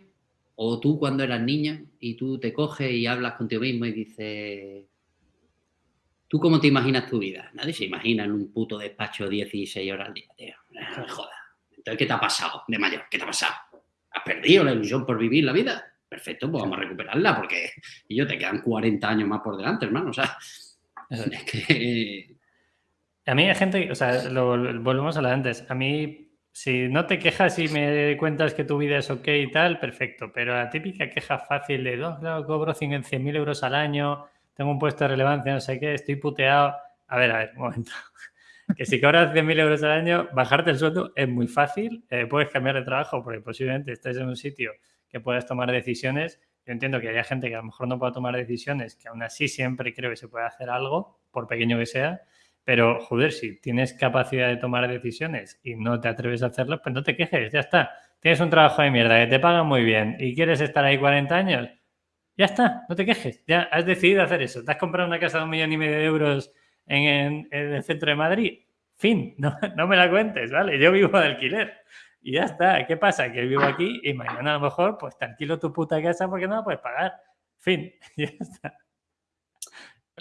o tú cuando eras niña y tú te coges y hablas contigo mismo y dices, ¿tú cómo te imaginas tu vida? Nadie se imagina en un puto despacho 16 horas al día, tío. No joda. Entonces, ¿qué te ha pasado de mayor? ¿Qué te ha pasado? Has perdido la ilusión por vivir la vida. Perfecto, pues vamos a recuperarla porque y yo te quedan 40 años más por delante, hermano. O sea, es que... A mí hay gente, o sea, lo, volvemos a la antes. A mí si no te quejas y me cuentas que tu vida es ok y tal, perfecto. Pero la típica queja fácil de, no, claro, cobro 100.000 euros al año, tengo un puesto de relevancia, no sé qué, estoy puteado. A ver, a ver, un momento. Que si cobras 100.000 euros al año, bajarte el sueldo es muy fácil. Eh, puedes cambiar de trabajo porque posiblemente estés en un sitio que puedas tomar decisiones. Yo entiendo que haya gente que a lo mejor no pueda tomar decisiones, que aún así siempre creo que se puede hacer algo, por pequeño que sea. Pero, joder, si tienes capacidad de tomar decisiones y no te atreves a hacerlo, pues no te quejes, ya está. Tienes un trabajo de mierda que te pagan muy bien y quieres estar ahí 40 años, ya está, no te quejes. Ya has decidido hacer eso. Te has comprado una casa de un millón y medio de euros en, el centro de Madrid. Fin, *laughs* no, no, me la cuentes, ¿vale? Yo vivo de alquiler. Y ya está. ¿Qué pasa? Que vivo aquí y mañana a lo mejor pues te alquilo tu puta casa porque no la puedes pagar. Fin, *laughs* ya está.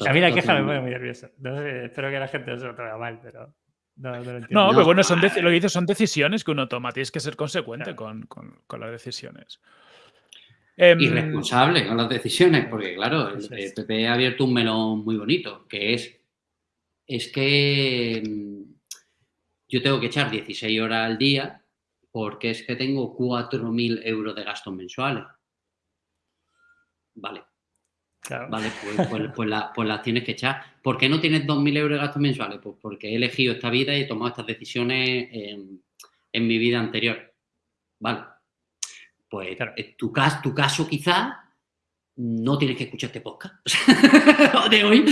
A mí la queja me pone muy nervioso. espero que la gente no se lo tome mal, pero no, no lo entiendo. No, pero bueno, son lo que dices son decisiones que uno toma. Tienes que ser consecuente con, con, con, las decisiones. Eh, y responsable con las decisiones, porque claro, el, el, PP ha abierto un melón muy bonito, que es, es que mm, yo tengo que echar 16 horas al día porque es que tengo 4.000 euros de gastos mensuales. Vale, Vale, pues, pues, *laughs* pues, pues, las tienes que echar. ¿Por qué no tienes 2.000 euros de gastos mensuales? Pues porque he elegido esta vida y he tomado estas decisiones en, mi vida anterior. Vale. Pues en tu, caso, tu caso quizás no tienes que escuchar este podcast *laughs* de hoy.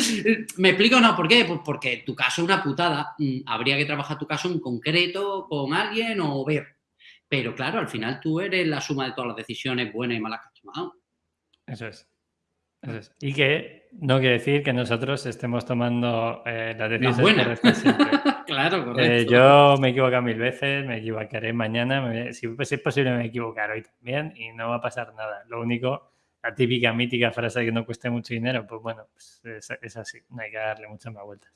¿Me explico o no? ¿Por qué? Pues porque tu caso es una putada. Mm, habría que trabajar tu caso en concreto con alguien o ver. Pero claro, al final tú eres la suma de todas las decisiones buenas y malas que has tomado. Eso es. Y que no quiere decir que nosotros estemos tomando eh, las decisiones siempre. *laughs* claro, eh, yo me he equivocado mil veces, me equivocaré mañana, si, es posible me equivocaré hoy también y no va a pasar nada. Lo único, la típica mítica frase de que no cueste mucho dinero, pues bueno, pues es, así, no hay que darle muchas más vueltas.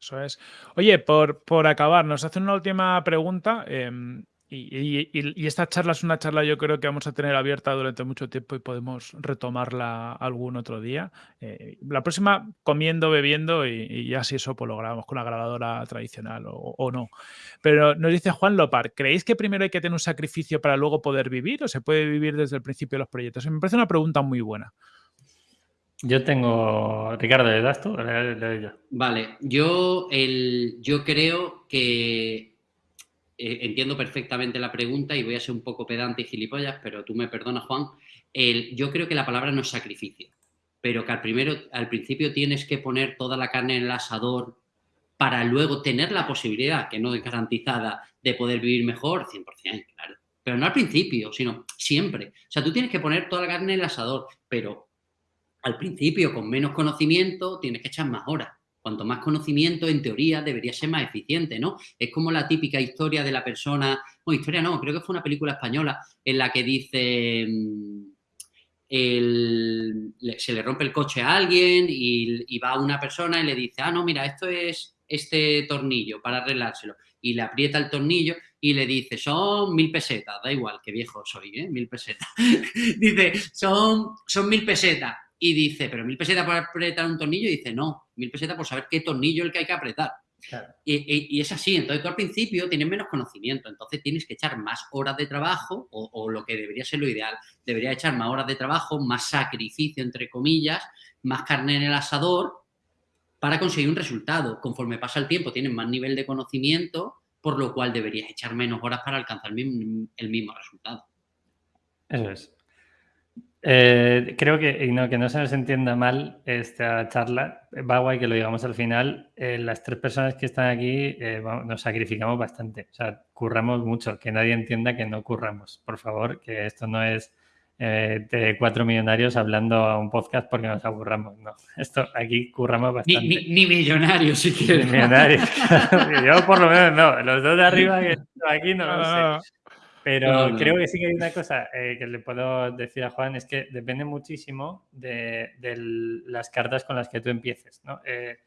Eso es. Oye, por, por acabar, nos hace una última pregunta. Em, y, esta charla es una charla yo creo que vamos a tener abierta durante mucho tiempo y podemos retomarla algún otro día. Eh, la próxima comiendo, bebiendo y, ya si eso pues lo grabamos con la grabadora tradicional o, no. Pero nos dice Juan Lopar, ¿creéis que primero hay que tener un sacrificio para luego poder vivir o se puede vivir desde el principio de los proyectos? Me parece una pregunta muy buena. Yo tengo, Ricardo, ¿le das tú? Vale, yo, el, yo creo que eh, entiendo perfectamente la pregunta y voy a ser un poco pedante y gilipollas, pero tú me perdonas, Juan. yo creo que la palabra no es sacrificio, pero que al, primero, al principio tienes que poner toda la carne en el asador para luego tener la posibilidad, que no es garantizada, de poder vivir mejor, 100%, claro. Pero no al principio, sino siempre. O sea, tú tienes que poner toda la carne en el asador, pero al principio, con menos conocimiento, tienes que echar más horas. Cuanto más conocimiento, en teoría, debería ser más eficiente, ¿no? Es como la típica historia de la persona, no, historia no, creo que fue una película española en la que dice, mm, se le rompe el coche a alguien y, va una persona y le dice, ah, no, mira, esto es este tornillo para arreglárselo. Y le aprieta el tornillo y le dice, son mil pesetas, da igual, qué viejo soy, ¿eh? Mil pesetas. *laughs* dice, son, son mil pesetas y dice, pero mil pesetas por apretar un tornillo, y dice, no, mil pesetas por saber qué tornillo es el que hay que apretar. Y, es así, entonces tú al principio tienes menos conocimiento, entonces tienes que echar más horas de trabajo, o, lo que debería ser lo ideal, debería echar más horas de trabajo, más sacrificio, entre comillas, más carne en el asador, para conseguir un resultado. Conforme pasa el tiempo tienes más nivel de conocimiento, por lo cual deberías echar menos horas para alcanzar el mismo resultado. Eso es. Eh, creo que, y no, que no se nos entienda mal esta charla, va guay que lo digamos al final, eh, las tres personas que están aquí eh, nos sacrificamos bastante, o sea, curramos mucho, que nadie entienda que no curramos, por favor, que esto no es de cuatro millonarios hablando a un podcast porque nos aburramos, no, esto aquí curramos bastante. Ni, millonarios, si quieres. millonarios, *laughs* yo por lo menos no, los dos de arriba que *laughs* aquí no lo sé. Pero creo que sí que hay una cosa eh, que le puedo decir a Juan, es que depende muchísimo de, las cartas con las que tú empieces. ¿no? Eh,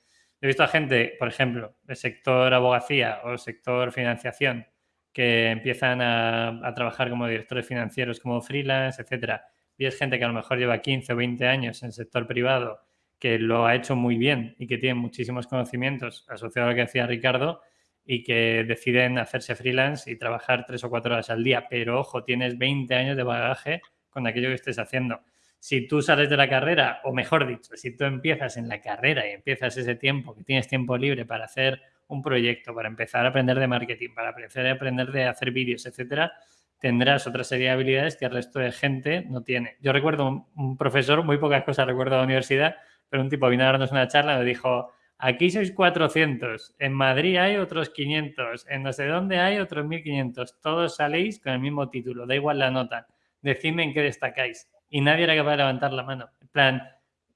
he visto a gente, por ejemplo, del sector abogacía o sector financiación, que empiezan a, trabajar como directores financieros, como freelance, etcétera. Y es gente que a lo mejor lleva 15 o 20 años en el sector privado, que lo ha hecho muy bien y que tiene muchísimos conocimientos asociados a lo que decía Ricardo, y que deciden hacerse freelance y trabajar tres o cuatro horas al día. Pero ojo, tienes 20 años de bagaje con aquello que estés haciendo. Si tú sales de la carrera, o mejor dicho, si tú empiezas en la carrera y empiezas ese tiempo, que tienes tiempo libre para hacer un proyecto, para empezar a aprender de marketing, para empezar a aprender de hacer vídeos, etcétera, tendrás otra serie de habilidades que el resto de gente no tiene. Yo recuerdo un, profesor, muy pocas cosas recuerdo de la universidad, pero un tipo vino a darnos una charla y me dijo, aquí sois 400, en Madrid hay otros 500, en no sé dónde hay otros 1500, todos saléis con el mismo título, da igual la nota, decidme en qué destacáis. Y nadie era capaz de levantar la mano. En plan,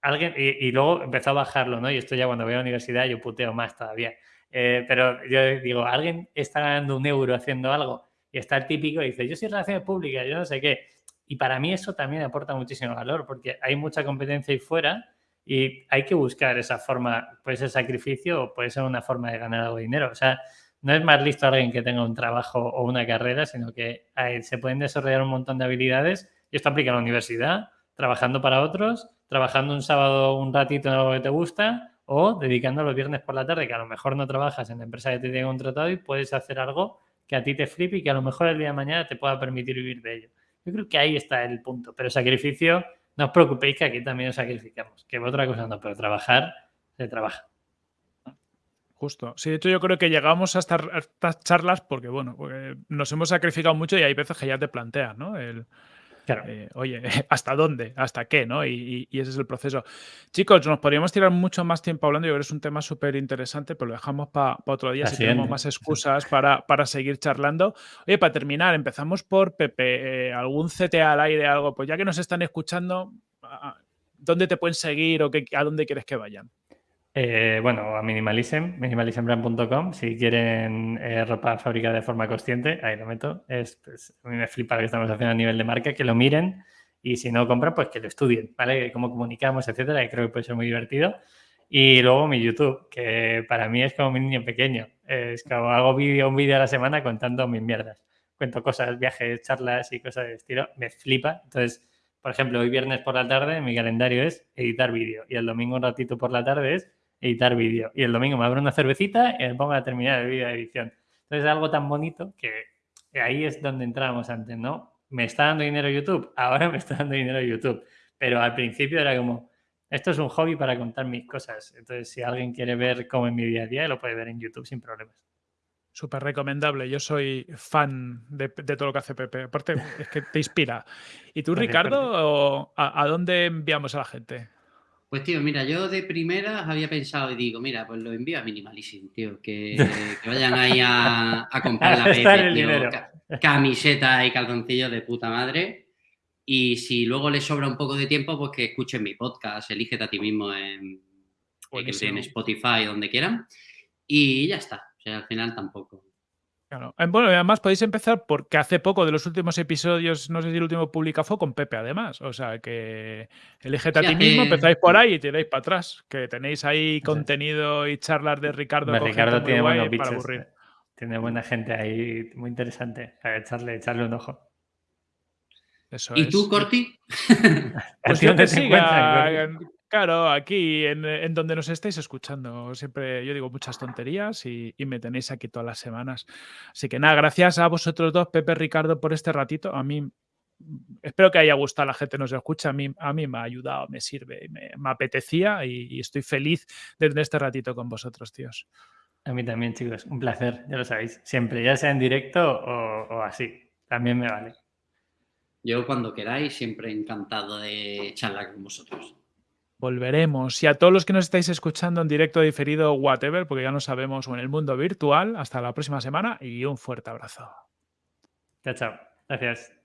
alguien, y, luego empezó a bajarlo, ¿no? Y esto ya cuando voy a la universidad yo puteo más todavía. Eh, pero yo digo, ¿alguien está ganando un euro haciendo algo? Y está el típico y dice, yo soy relaciones públicas, yo no sé qué. Y para mí eso también aporta muchísimo valor, porque hay mucha competencia ahí fuera y hay que buscar esa forma, puede ser sacrificio o puede ser una forma de ganar algo de dinero. O sea, no es más listo alguien que tenga un trabajo o una carrera, sino que se pueden desarrollar un montón de habilidades y esto aplica a la universidad, trabajando para otros, trabajando un sábado un ratito en algo que te gusta o dedicando los viernes por la tarde, que a lo mejor no trabajas en la empresa que te tiene contratado y puedes hacer algo que a ti te flipe y que a lo mejor el día de mañana te pueda permitir vivir de ello. Yo creo que ahí está el punto. Pero sacrificio, no os preocupéis que aquí también os sacrificamos. Que otra cosa no, pero trabajar se trabaja. Justo. Sí, de hecho yo creo que llegamos a estas, charlas porque, bueno, nos hemos sacrificado mucho y hay veces que ya te planteas, ¿no? El, eh, oye, *laughs* ¿hasta dónde? ¿Hasta qué? ¿no? Y, ese es el proceso. Chicos, nos podríamos tirar mucho más tiempo hablando. Yo creo que es un tema súper interesante, pero lo dejamos para otro día si tenemos más excusas para, para, seguir charlando. Oye, para terminar, empezamos por Pepe. Eh, ¿Algún CTA al aire, algo? Pues ya que nos están escuchando, ¿dónde te pueden seguir o qué, a dónde quieres que vayan? Eh, bueno, a Minimalism, minimalismbrand.com. Si quieren eh, ropa fabricada de forma consciente, ahí lo meto. Es, pues, a mí me flipa lo que estamos haciendo a nivel de marca, que lo miren y si no compran, pues que lo estudien, ¿vale? Cómo comunicamos, etcétera, y creo que puede ser muy divertido. Y luego mi YouTube, que para mí es como mi niño pequeño. Es como hago vídeo, un vídeo a la semana contando mis mierdas. Cuento cosas, viajes, charlas y cosas de estilo. Me flipa. Entonces, por ejemplo, hoy viernes por la tarde mi calendario es editar vídeo y el domingo un ratito por la tarde es editar vídeo. Y el domingo me abro una cervecita y me pongo a terminar el vídeo de edición. Entonces es algo tan bonito que ahí es donde entrábamos antes, ¿no? Me está dando dinero YouTube, *laughs* ahora me está dando dinero YouTube. Pero al principio era como, esto es un hobby para contar mis cosas. Entonces, si alguien quiere ver cómo es mi día a día, lo puede ver en YouTube sin problemas. Súper recomendable. Yo soy fan de, todo lo que hace Pepe. Aparte, es que te inspira. ¿Y tú, *laughs* Ricardo, a dónde enviamos a la gente? Pues tío, mira, yo de primeras había pensado y digo, mira, pues lo envío a Minimalism, tío, *laughs* que, vayan ahí a, comprar la *laughs* Pepe, tío, camiseta y calzoncillos de puta madre. Y si luego les sobra un poco de tiempo, pues que escuchen mi podcast, elígete a ti mismo en, en Spotify, donde quieran. Y ya está. O sea, al final tampoco. Claro. Eh, bueno, además podéis empezar porque hace poco de los últimos episodios, no sé si el último publicado fue con Pepe, además. O sea que eligete a ti mismo, empezáis por ahí y tiráis para atrás. Que tenéis ahí contenido y charlas de Ricardo. Ricardo tiene buenos para aburrir. Tiene buena gente ahí, muy interesante. A echarle, echarle un ojo. ¿Y tú, Corti? *laughs* pues yo te siga, Claro, aquí en, donde nos estáis escuchando, siempre yo digo muchas tonterías y, me tenéis aquí todas las semanas. Así que nada, gracias a vosotros dos, Pepe Ricardo, por este ratito. A mí espero que haya gustado a la gente que nos escucha. A mí, a mí me ha ayudado, me sirve, me, apetecía y, estoy feliz de tener este ratito con vosotros, tíos. A mí también, chicos, un placer, ya lo sabéis. Siempre, ya sea en directo o así, también me vale. Yo cuando queráis, siempre encantado de charlar con vosotros volveremos. Y a todos los que nos estáis escuchando en directo, diferido, whatever, porque ya no sabemos, o en el mundo virtual, hasta la próxima semana y un fuerte abrazo. Chao, chao. Gracias.